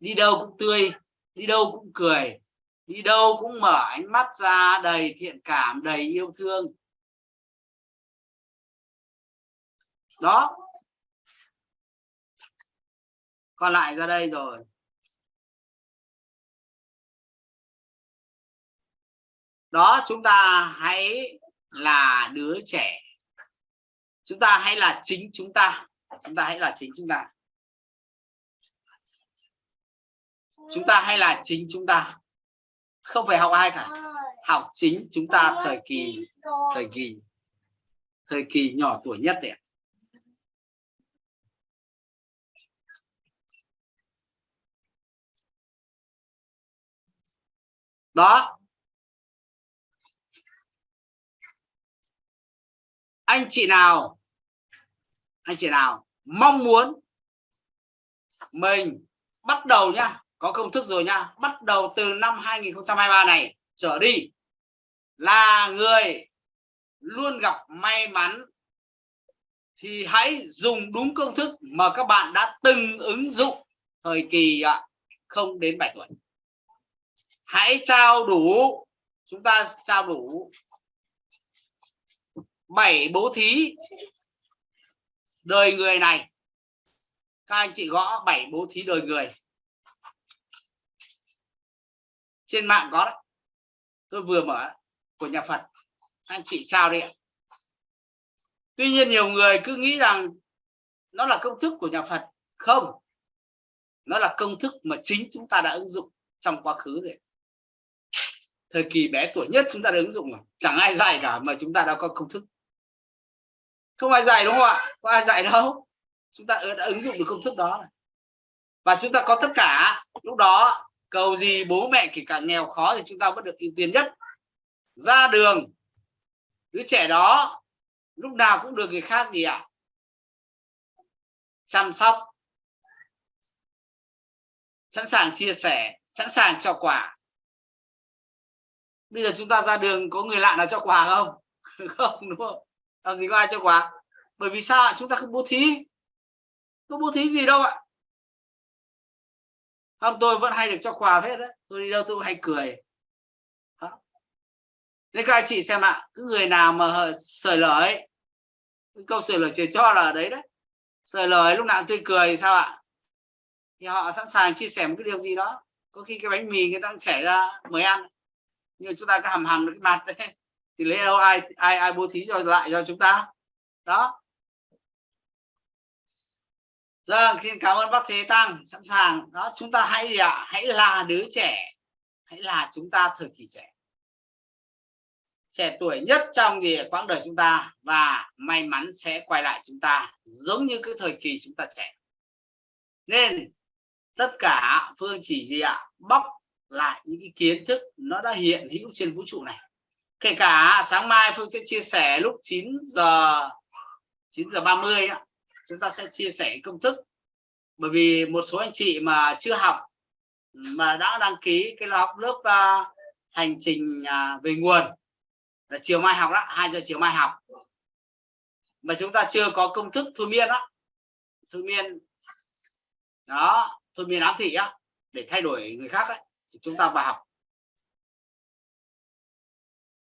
Đi đâu cũng tươi, đi đâu cũng cười, đi đâu cũng mở ánh mắt ra đầy thiện cảm, đầy yêu thương. Đó. Còn lại ra đây rồi. Đó, chúng ta hãy là đứa trẻ. Chúng ta hãy là chính chúng ta. Chúng ta hãy là chính chúng ta. Chúng ta hay là chính chúng ta. Không phải học ai cả. Học chính chúng ta thời kỳ thời kỳ thời kỳ nhỏ tuổi nhất đấy đó anh chị nào, anh chị nào mong muốn mình bắt đầu nhá, có công thức rồi nhá, bắt đầu từ năm 2023 này trở đi, là người luôn gặp may mắn thì hãy dùng đúng công thức mà các bạn đã từng ứng dụng thời kỳ không đến 7 tuổi. Hãy trao đủ, chúng ta trao đủ bảy bố thí. Đời người này. Các anh chị gõ bảy bố thí đời người. Trên mạng có đấy. Tôi vừa mở của nhà Phật. Anh chị trao đi tuy nhiên nhiều người cứ nghĩ rằng nó là công thức của nhà Phật. Không. Nó là công thức mà chính chúng ta đã ứng dụng trong quá khứ rồi. Thời kỳ bé tuổi nhất chúng ta đã ứng dụng rồi. Chẳng ai dạy cả mà chúng ta đã có công thức không ai dạy đúng không ạ? Có ai dạy đâu. Chúng ta đã ứng dụng được công thức đó và chúng ta có tất cả. Lúc đó, cầu gì bố mẹ kể cả nghèo khó thì chúng ta vẫn được ưu tiên nhất. Ra đường. Đứa trẻ đó, lúc nào cũng được người khác gì ạ? Chăm sóc. Sẵn sàng chia sẻ, sẵn sàng cho quà. Bây giờ chúng ta ra đường, có người lạ nào cho quà không? Không, đúng không? Làm gì có ai cho quà? Bởi vì sao chúng ta không bố thí. Không bố thí gì đâu ạ? Không, tôi vẫn hay được cho quà hết đấy. Tôi đi đâu tôi hay cười. Đó. nên các anh chị xem ạ cứ người nào mà sởi lời cái câu sởi lời trời cho là ở đấy đấy. Sởi lời lúc nào tươi cười, sao ạ? Thì họ sẵn sàng chia sẻ một cái điều gì đó. Có khi cái bánh mì người ta cũng trẻ ra mới ăn. Nhưng chúng ta cứ hầm hầm được cái mặt đấy thì lấy đâu ai ai ai bố thí cho lại cho chúng ta đó Vâng, xin cảm ơn bác Thế Tăng sẵn sàng. Đó, chúng ta hãy gì ạ? Hãy là đứa trẻ, hãy là chúng ta thời kỳ trẻ, trẻ tuổi nhất trong gì quãng đời chúng ta và may mắn sẽ quay lại chúng ta giống như cái thời kỳ chúng ta trẻ. Nên tất cả Phương chỉ gì ạ? Bóc lại những cái kiến thức nó đã hiện hữu trên vũ trụ này. Kể cả sáng mai Phương sẽ chia sẻ lúc 9 giờ 9 giờ 30 đó chúng ta sẽ chia sẻ công thức. Bởi vì một số anh chị mà chưa học mà đã đăng ký cái học lớp uh, hành trình uh, về nguồn là chiều mai học đó 2 giờ chiều mai học. Mà chúng ta chưa có công thức thôi miên đó thôi miên đó thôi miên ám thị á để thay đổi người khác ấy, thì chúng ta vào học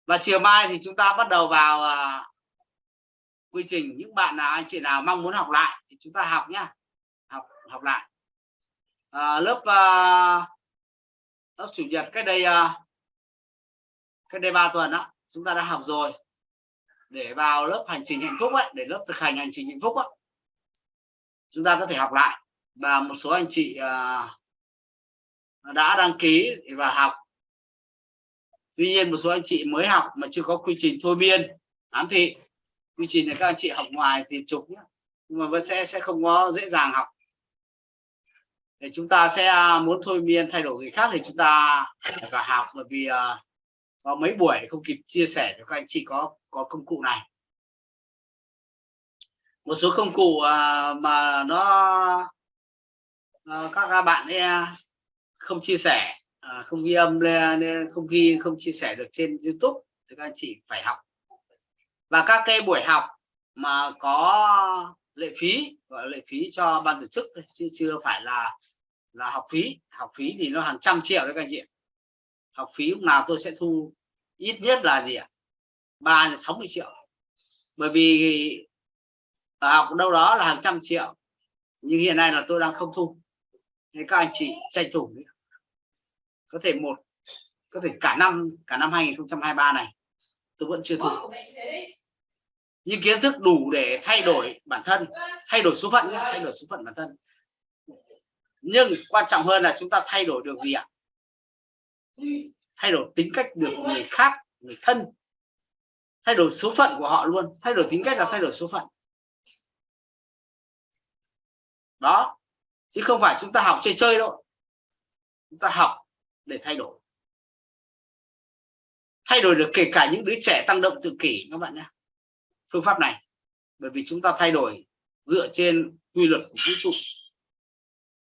và chiều mai thì chúng ta bắt đầu vào uh, quy trình. Những bạn nào anh chị nào mong muốn học lại thì chúng ta học nhá. Học học lại. À, lớp uh, lớp chủ nhật cách đây uh, cách đây 3 tuần đó chúng ta đã học rồi. Để vào lớp hành trình hạnh phúc ấy để lớp thực hành hành trình hạnh phúc ấy, chúng ta có thể học lại. Và một số anh chị uh, đã đăng ký và học tuy nhiên một số anh chị mới học mà chưa có quy trình thôi miên. Ám thị quy trình này các anh chị học ngoài thì chụp nhé nhưng mà vẫn sẽ sẽ không có dễ dàng học. Để chúng ta sẽ à, muốn thôi miên thay đổi người khác thì chúng ta phải cả học bởi vì uh, có mấy buổi không kịp chia sẻ cho các anh chị có có công cụ này. Một số công cụ uh, mà nó uh, các bạn ấy không chia sẻ à, không ghi âm nên không ghi không chia sẻ được trên YouTube. Thì các anh chị phải học. Và các cái buổi học mà có lệ phí gọi là lệ phí cho ban tổ chức chứ chưa phải là là học phí. Học phí thì nó hàng trăm triệu đấy các anh chị học phí lúc nào tôi sẽ thu ít nhất là gì ạ? Ba là sáu mươi triệu. Bởi vì học đâu đó là hàng trăm triệu nhưng hiện nay là tôi đang không thu. Nên các anh chị tranh thủ có thể một có thể cả năm cả năm 2023 này tôi vẫn chưa thu nhưng kiến thức đủ để thay đổi bản thân thay đổi số phận nhé thay đổi số phận bản thân. Nhưng quan trọng hơn là chúng ta thay đổi được gì ạ? Thay đổi tính cách được người khác người thân. Thay đổi số phận của họ luôn thay đổi tính cách là thay đổi số phận. Đó chứ không phải chúng ta học chơi chơi đâu. Chúng ta học để thay đổi. Thay đổi được kể cả những đứa trẻ tăng động tự kỷ, các bạn nhé. Phương pháp này, bởi vì chúng ta thay đổi dựa trên quy luật của vũ trụ,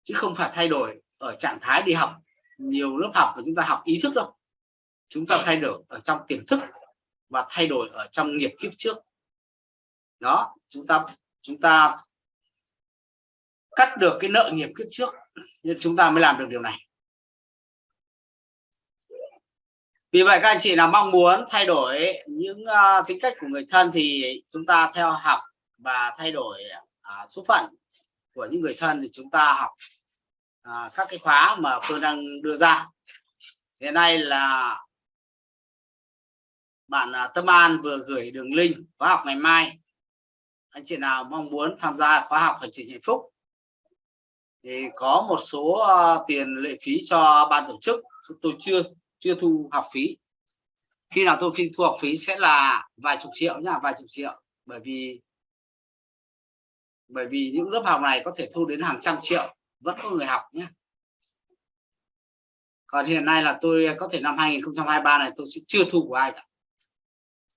chứ không phải thay đổi ở trạng thái đi học. Nhiều lớp học của chúng ta học ý thức đâu. Chúng ta thay đổi ở trong tiềm thức và thay đổi ở trong nghiệp kiếp trước. Đó, chúng ta chúng ta cắt được cái nợ nghiệp kiếp trước, nên chúng ta mới làm được điều này. Vì vậy các anh chị nào mong muốn thay đổi những uh, tính cách của người thân thì chúng ta theo học và thay đổi uh, số phận của những người thân thì chúng ta học uh, các cái khóa mà Phương đang đưa ra. Hiện nay là bạn uh, Tâm An vừa gửi đường link khóa học ngày mai. Anh chị nào mong muốn tham gia khóa học hành trình hạnh phúc thì có một số uh, tiền lệ phí cho ban tổ chức tôi chưa chưa thu học phí. Khi nào tôi thu học phí sẽ là vài chục triệu nhá, vài chục triệu. Bởi vì bởi vì những lớp học này có thể thu đến hàng trăm triệu, vẫn có người học nhé còn hiện nay là tôi có thể năm 2023 này tôi sẽ chưa thu của ai cả.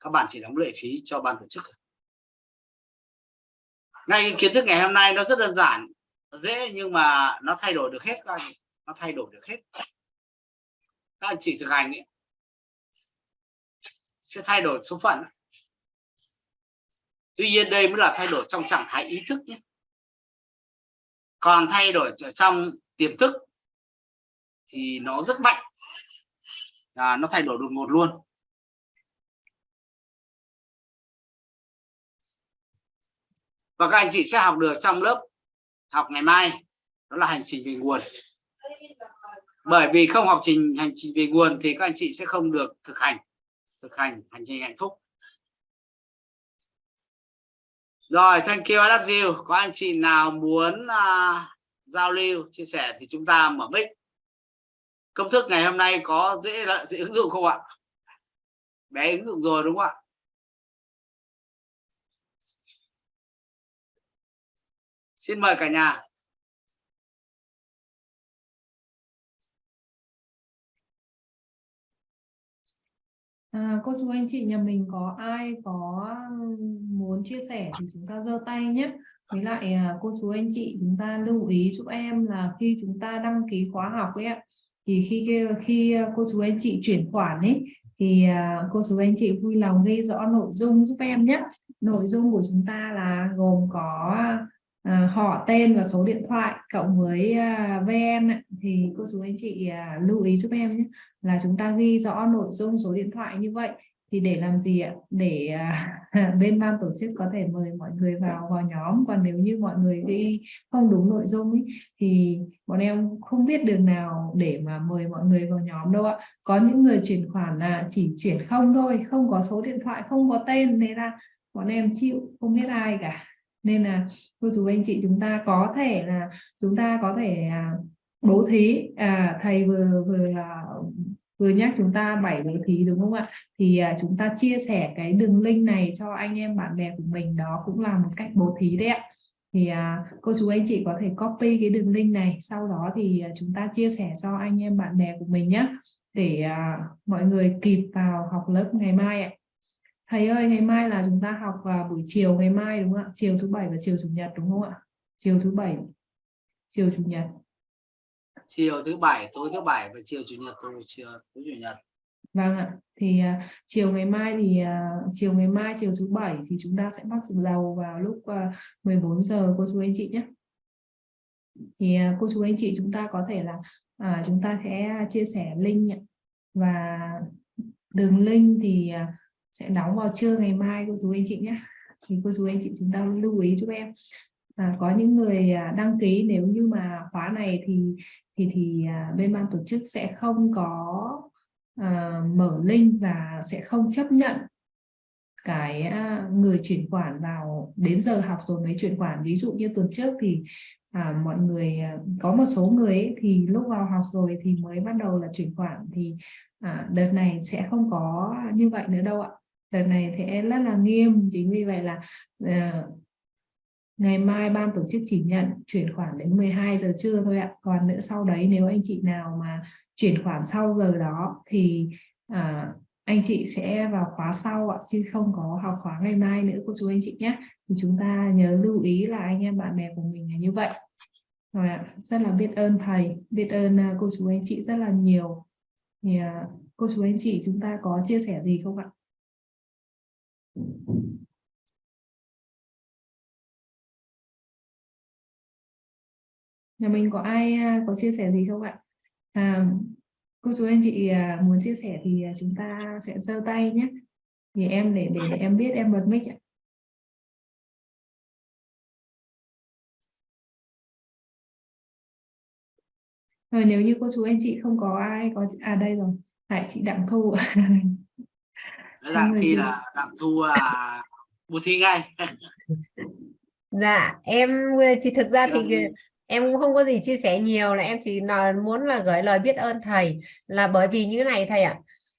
Các bạn chỉ đóng lệ phí cho ban tổ chức ngay cái kiến thức ngày hôm nay nó rất đơn giản, dễ nhưng mà nó thay đổi được hết các anh, nó thay đổi được hết các anh chị thực hành ấy, sẽ thay đổi số phận. Tuy nhiên đây mới là thay đổi trong trạng thái ý thức nhé. Còn thay đổi ở trong tiềm thức thì nó rất mạnh. À, nó thay đổi đột ngột luôn. Và các anh chị sẽ học được trong lớp học ngày mai đó là hành trình về nguồn bởi vì không học trình hành trình về nguồn thì các anh chị sẽ không được thực hành thực hành hành trình hạnh phúc. Rồi thank you I love you. Có anh chị nào muốn uh, giao lưu chia sẻ thì chúng ta mở mic. Công thức ngày hôm nay có dễ dễ ứng dụng không ạ? Bé ứng dụng rồi đúng không ạ? Xin mời cả nhà. À, cô chú anh chị nhà mình có ai có muốn chia sẻ thì chúng ta giơ tay nhé. Với lại à, cô chú anh chị chúng ta lưu ý giúp em là khi chúng ta đăng ký khóa học ấy ạ, thì khi khi à, cô chú anh chị chuyển khoản ấy thì à, cô chú anh chị vui lòng ghi rõ nội dung giúp em nhé. Nội dung của chúng ta là gồm có Ờ, họ tên và số điện thoại cộng với à, uh, VN thì cô chú anh chị uh, lưu ý giúp em nhé là chúng ta ghi rõ nội dung số điện thoại như vậy thì để làm gì ạ? Để uh, bên ban tổ chức có thể mời mọi người vào vào nhóm còn nếu như mọi người ghi không đúng nội dung ý, thì bọn em không biết đường nào để mà mời mọi người vào nhóm đâu ạ. Có những người chuyển khoản là chỉ chuyển không thôi không có số điện thoại không có tên nên là bọn em chịu không biết ai cả nên là cô chú anh chị chúng ta có thể là chúng ta có thể à, bố thí. À, thầy vừa vừa à, vừa nhắc chúng ta bảy bố thí đúng không ạ? Thì à, chúng ta chia sẻ cái đường link này cho anh em bạn bè của mình. Đó cũng là một cách bố thí đấy ạ. Thì à, cô chú anh chị có thể copy cái đường link này. Sau đó thì à, chúng ta chia sẻ cho anh em bạn bè của mình nhé để à, mọi người kịp vào học lớp ngày mai ạ thầy ơi ngày mai là chúng ta học vào buổi chiều ngày mai đúng không ạ? Chiều thứ bảy và chiều chủ nhật đúng không ạ? Chiều thứ bảy chiều chủ nhật. Chiều thứ bảy tối thứ bảy và chiều chủ nhật tối chiều tối chủ nhật. Vâng ạ, thì uh, chiều ngày mai thì uh, chiều ngày mai chiều thứ bảy thì chúng ta sẽ bắt đầu vào lúc uh, 14 giờ cô chú anh chị nhé. Thì uh, cô chú anh chị chúng ta có thể là uh, chúng ta sẽ chia sẻ link và đường link thì uh, sẽ đóng vào trưa ngày mai cô chú anh chị nhé. Thì cô chú anh chị chúng ta lưu ý giúp em. À, có những người à, đăng ký nếu như mà khóa này thì thì thì à, bên ban tổ chức sẽ không có à, mở link và sẽ không chấp nhận cái à, người chuyển khoản vào đến giờ học rồi mới chuyển khoản ví dụ như tuần trước thì à, mọi người có một số người ấy, thì lúc vào học rồi thì mới bắt đầu là chuyển khoản thì à, đợt này sẽ không có như vậy nữa đâu ạ đợt này sẽ rất là nghiêm chính vì vậy là uh, ngày mai ban tổ chức chỉ nhận chuyển khoản đến 12 giờ trưa thôi ạ. Còn nữa sau đấy nếu anh chị nào mà chuyển khoản sau giờ đó thì uh, anh chị sẽ vào khóa sau ạ chứ không có học khóa ngày mai nữa cô chú anh chị nhé. Thì chúng ta nhớ lưu ý là anh em bạn bè của mình là như vậy. Rồi ạ rất là biết ơn thầy biết ơn ờ, cô chú anh chị rất là nhiều. Thì cô chú anh chị chúng ta có chia sẻ gì không ạ? Nhà mình có ai à, có chia sẻ gì không ạ? À, cô chú anh chị à, muốn chia sẻ thì à, chúng ta sẽ giơ tay nhé. Thì em để để em biết em bật mic ạ. Rồi nếu như cô chú anh chị không có ai có à đây rồi. Tại chị đặng thu đặng thi là đặng thu à bù thi ngay. Dạ em thì thực ra thì em cũng không có gì chia sẻ nhiều là em chỉ là muốn là gửi lời biết ơn thầy. Là bởi vì như này thầy ạ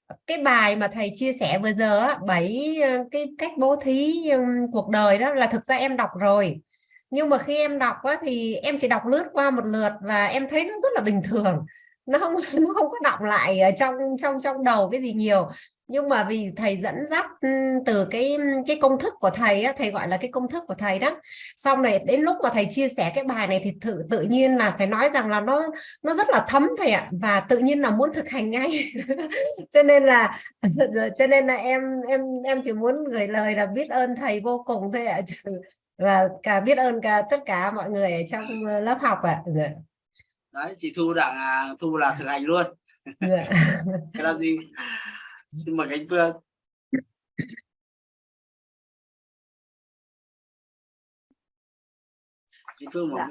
à, cái bài mà thầy chia sẻ vừa giờ bảy cái cách bố thí cuộc đời đó là thực ra em đọc rồi. Nhưng mà khi em đọc á, thì em chỉ đọc lướt qua một lượt và em thấy nó rất là bình thường. Nó không nó không có đọc lại ở trong trong trong đầu cái gì nhiều nhưng mà vì thầy dẫn dắt từ cái cái công thức của thầy á, thầy gọi là cái công thức của thầy đó. Xong rồi đến lúc mà thầy chia sẻ cái bài này thì thử tự nhiên là phải nói rằng là nó nó rất là thấm thầy ạ. Và tự nhiên là muốn thực hành ngay. Cho nên là cho nên là em em em chỉ muốn gửi lời là biết ơn thầy vô cùng thôi ạ. Và cả biết ơn cả tất cả mọi người ở trong lớp học ạ. Dạ. đấy chị thu đặng à, thu là thực hành luôn. Dạ. cái là gì xin mời anh Phương anh Phương dạ.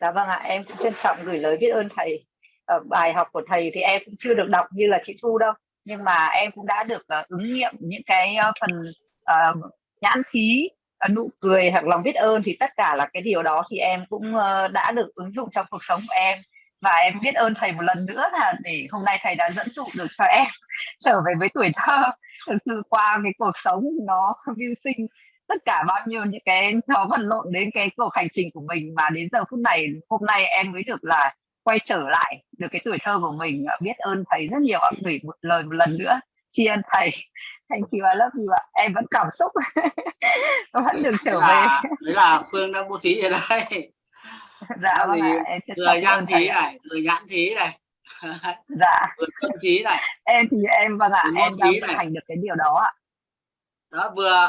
Dạ vâng ạ, em cũng trân trọng gửi lời biết ơn thầy. Ở bài học của thầy thì em cũng chưa được đọc như là chị Thu đâu, nhưng mà em cũng đã được uh, ứng nghiệm những cái uh, phần uh, nhãn khí, uh, nụ cười hoặc lòng biết ơn thì tất cả là cái điều đó thì em cũng uh, đã được ứng dụng trong cuộc sống của em và em biết ơn thầy một lần nữa là để hôm nay thầy đã dẫn dụ được cho em trở về với tuổi thơ. Thực sự qua cái cuộc sống nó mưu sinh tất cả bao nhiêu những cái nó vật lộn đến cái cuộc hành trình của mình. Mà đến giờ phút này hôm nay em mới được là quay trở lại được cái tuổi thơ của mình. Biết ơn thầy rất nhiều ạ. Gửi một lời một lần nữa. Tri ân thầy. Thank you I love you ạ. Em vẫn cảm xúc. Vẫn được trở đấy về. là, đấy là phương đang bố thí ở đây dạ vâng trân người thầy thí này người nhãn thí này. Dạ. Cơm thí này. Em thì em vâng ạ Người em đang thực hành được cái điều đó ạ. Đó vừa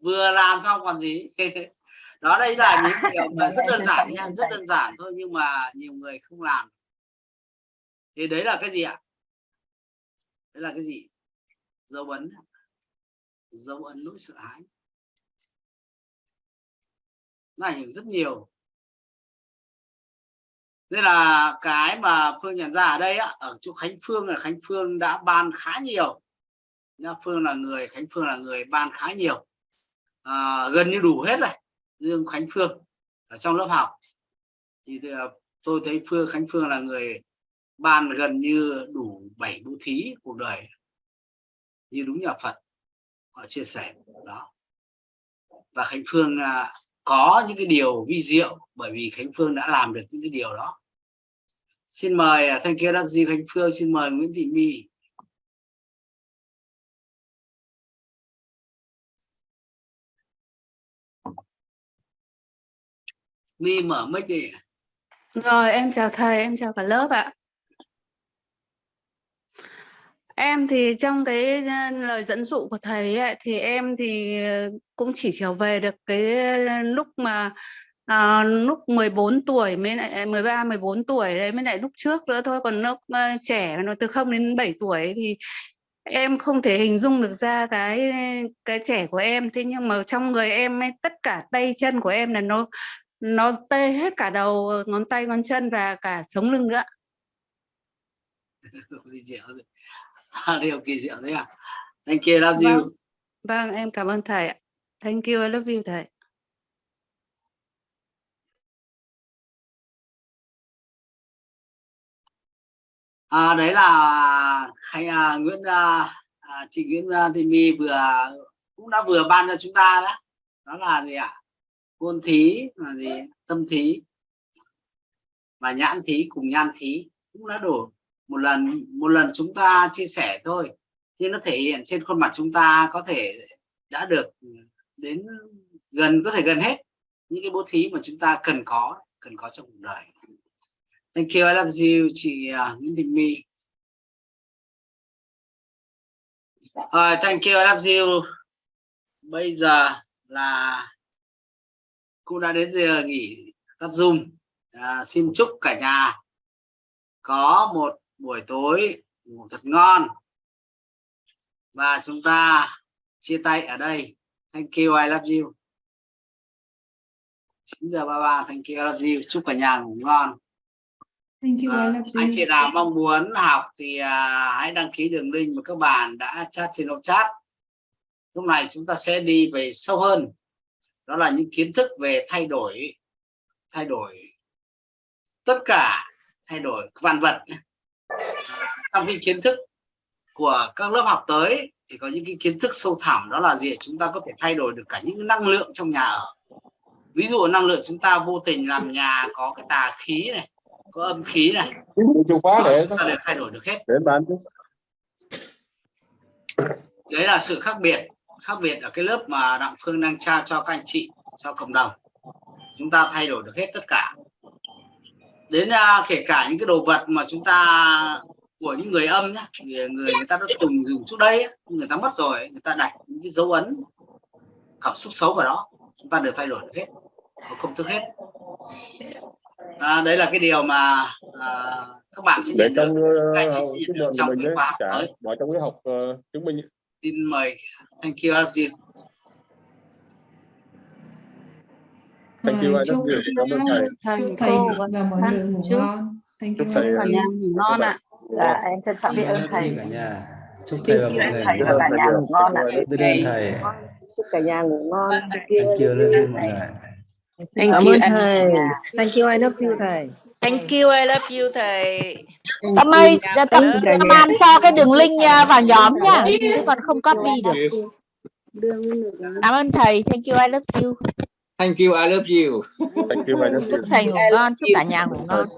vừa làm xong còn gì. Đó đây là những điều mà Vâng, rất đơn giản nha rất đơn giản thôi nhưng mà nhiều người không làm. Thì đấy là cái gì ạ? Đấy là cái gì? Dấu ấn dấu ấn nỗi sợ hãi. Nó ảnh hưởng rất nhiều nên là cái mà phương nhận ra ở đây á ở chỗ khánh phương là khánh phương đã ban khá nhiều. Nha phương là người khánh phương là người ban khá nhiều. À, gần như đủ hết rồi dương khánh phương ở trong lớp học. Thì ờ, tôi thấy phương khánh phương là người ban gần như đủ bảy bố thí cuộc đời. Như đúng nhà phật họ chia sẻ đó. Và khánh phương à, có những cái điều vi diệu bởi vì khánh phương đã làm được những cái điều đó. Xin mời à, thanh kia đắc di khánh phương xin mời nguyễn thị my. My mở mic đi. Rồi em chào thầy, em chào cả lớp ạ. Em thì trong cái ờ, lời dẫn dụ của thầy ấy, thì em thì ờ, cũng chỉ trở về được cái ờ, lúc mà à, lúc 14 tuổi mới lại à, 13 14 tuổi đấy mới lại lúc trước nữa thôi. Còn lúc uh, trẻ nó từ 0 đến 7 tuổi thì em không thể hình dung được ra cái cái trẻ của em. Thế nhưng mà trong người em ấy, tất cả tay chân của em là nó nó tê hết cả đầu ngón tay ngón chân và cả sống lưng nữa kỳ diệu rồi. À, điều kỳ diệu đấy à? Thank you love you. Vâng. vâng em cảm ơn thầy ạ. Thank you I love you thầy. À, đấy là hay à, Nguyễn à, à, chị Nguyễn à, Thị My vừa cũng đã vừa ban cho chúng ta đó. Đó là gì ạ? Ngôn thí là gì? Tâm thí và nhãn thí cùng nhan thí cũng đã đủ một lần một lần chúng ta chia sẻ thôi nhưng nó thể hiện trên khuôn mặt chúng ta có thể đã được ừ, đến gần có thể gần hết những cái bố thí mà chúng ta cần có cần có trong cuộc đời. Thank you I love you chị uh, Nguyễn Thị My. Uh, thank you I love you. Bây giờ là cũng đã đến giờ nghỉ tắt zoom. À, xin chúc cả nhà có một buổi tối ngủ thật ngon. Và chúng ta chia tay ở đây. Thank you I love you. 9 giờ 33 thank you I love you. Chúc cả nhà ngủ ngon. Thank you, I à, anh chị nào mong muốn học thì à, hãy đăng ký đường link mà các bạn đã chat trên hộp chat. Lúc này chúng ta sẽ đi về sâu hơn. Đó là những kiến thức về thay đổi thay đổi tất cả thay đổi vạn vật trong cái kiến thức của các lớp học tới thì có những cái kiến thức sâu thẳm đó là gì chúng ta có thể thay đổi được cả những năng lượng trong nhà ở. Ví dụ năng lượng chúng ta vô tình làm nhà có cái tà khí này có âm khí này chìa khóa để chúng ta đều thay đổi được hết. để đấy là sự khác biệt khác biệt ở cái lớp mà đặng phương đang trao cho các anh chị cho cộng đồng. Chúng ta thay đổi được hết tất cả đến uh, kể cả những cái đồ vật mà chúng ta của những người âm nhá người người, người ta đã từng dùng trước đây ấy, người ta mất rồi người ta đặt những cái dấu ấn cảm xúc xấu vào đó chúng ta đều thay đổi được hết và công thức hết. À, đấy là cái điều mà à, các bạn sẽ nhận được trong các anh chị sẽ nhận được trong cái khóa tới. trong cái học uh, chứng minh. Xin mời thank you Thank you, I chúc love you. Cảm ơn thầy. thầy chúc thầy cô và mọi người ngủ chúc ngon. Thank chúc you thầy, I cả love nhà you. ngủ ngon ạ. dạ em trân trọng biết ơn thầy. Cả nhà chúc thầy và mọi người thầy ngủ và cả ngon. nhà ngủ ngon. Ạ biết ơn thầy chúc cả nhà ngủ ngon. Thank you love you mọi người. Thank you thầy. Thank you, I love you thầy. thank you I love you thầy. Tâm ơi, Tâm, Tâm An cho cái đường link à, vào nhóm nha, chứ còn không copy được. Cảm ơn thầy, thank you, I love you. Thank you, I love you. Thank you, I love Chúc you. thầy ngủ ngon, chúc cả nhà ngủ ngon.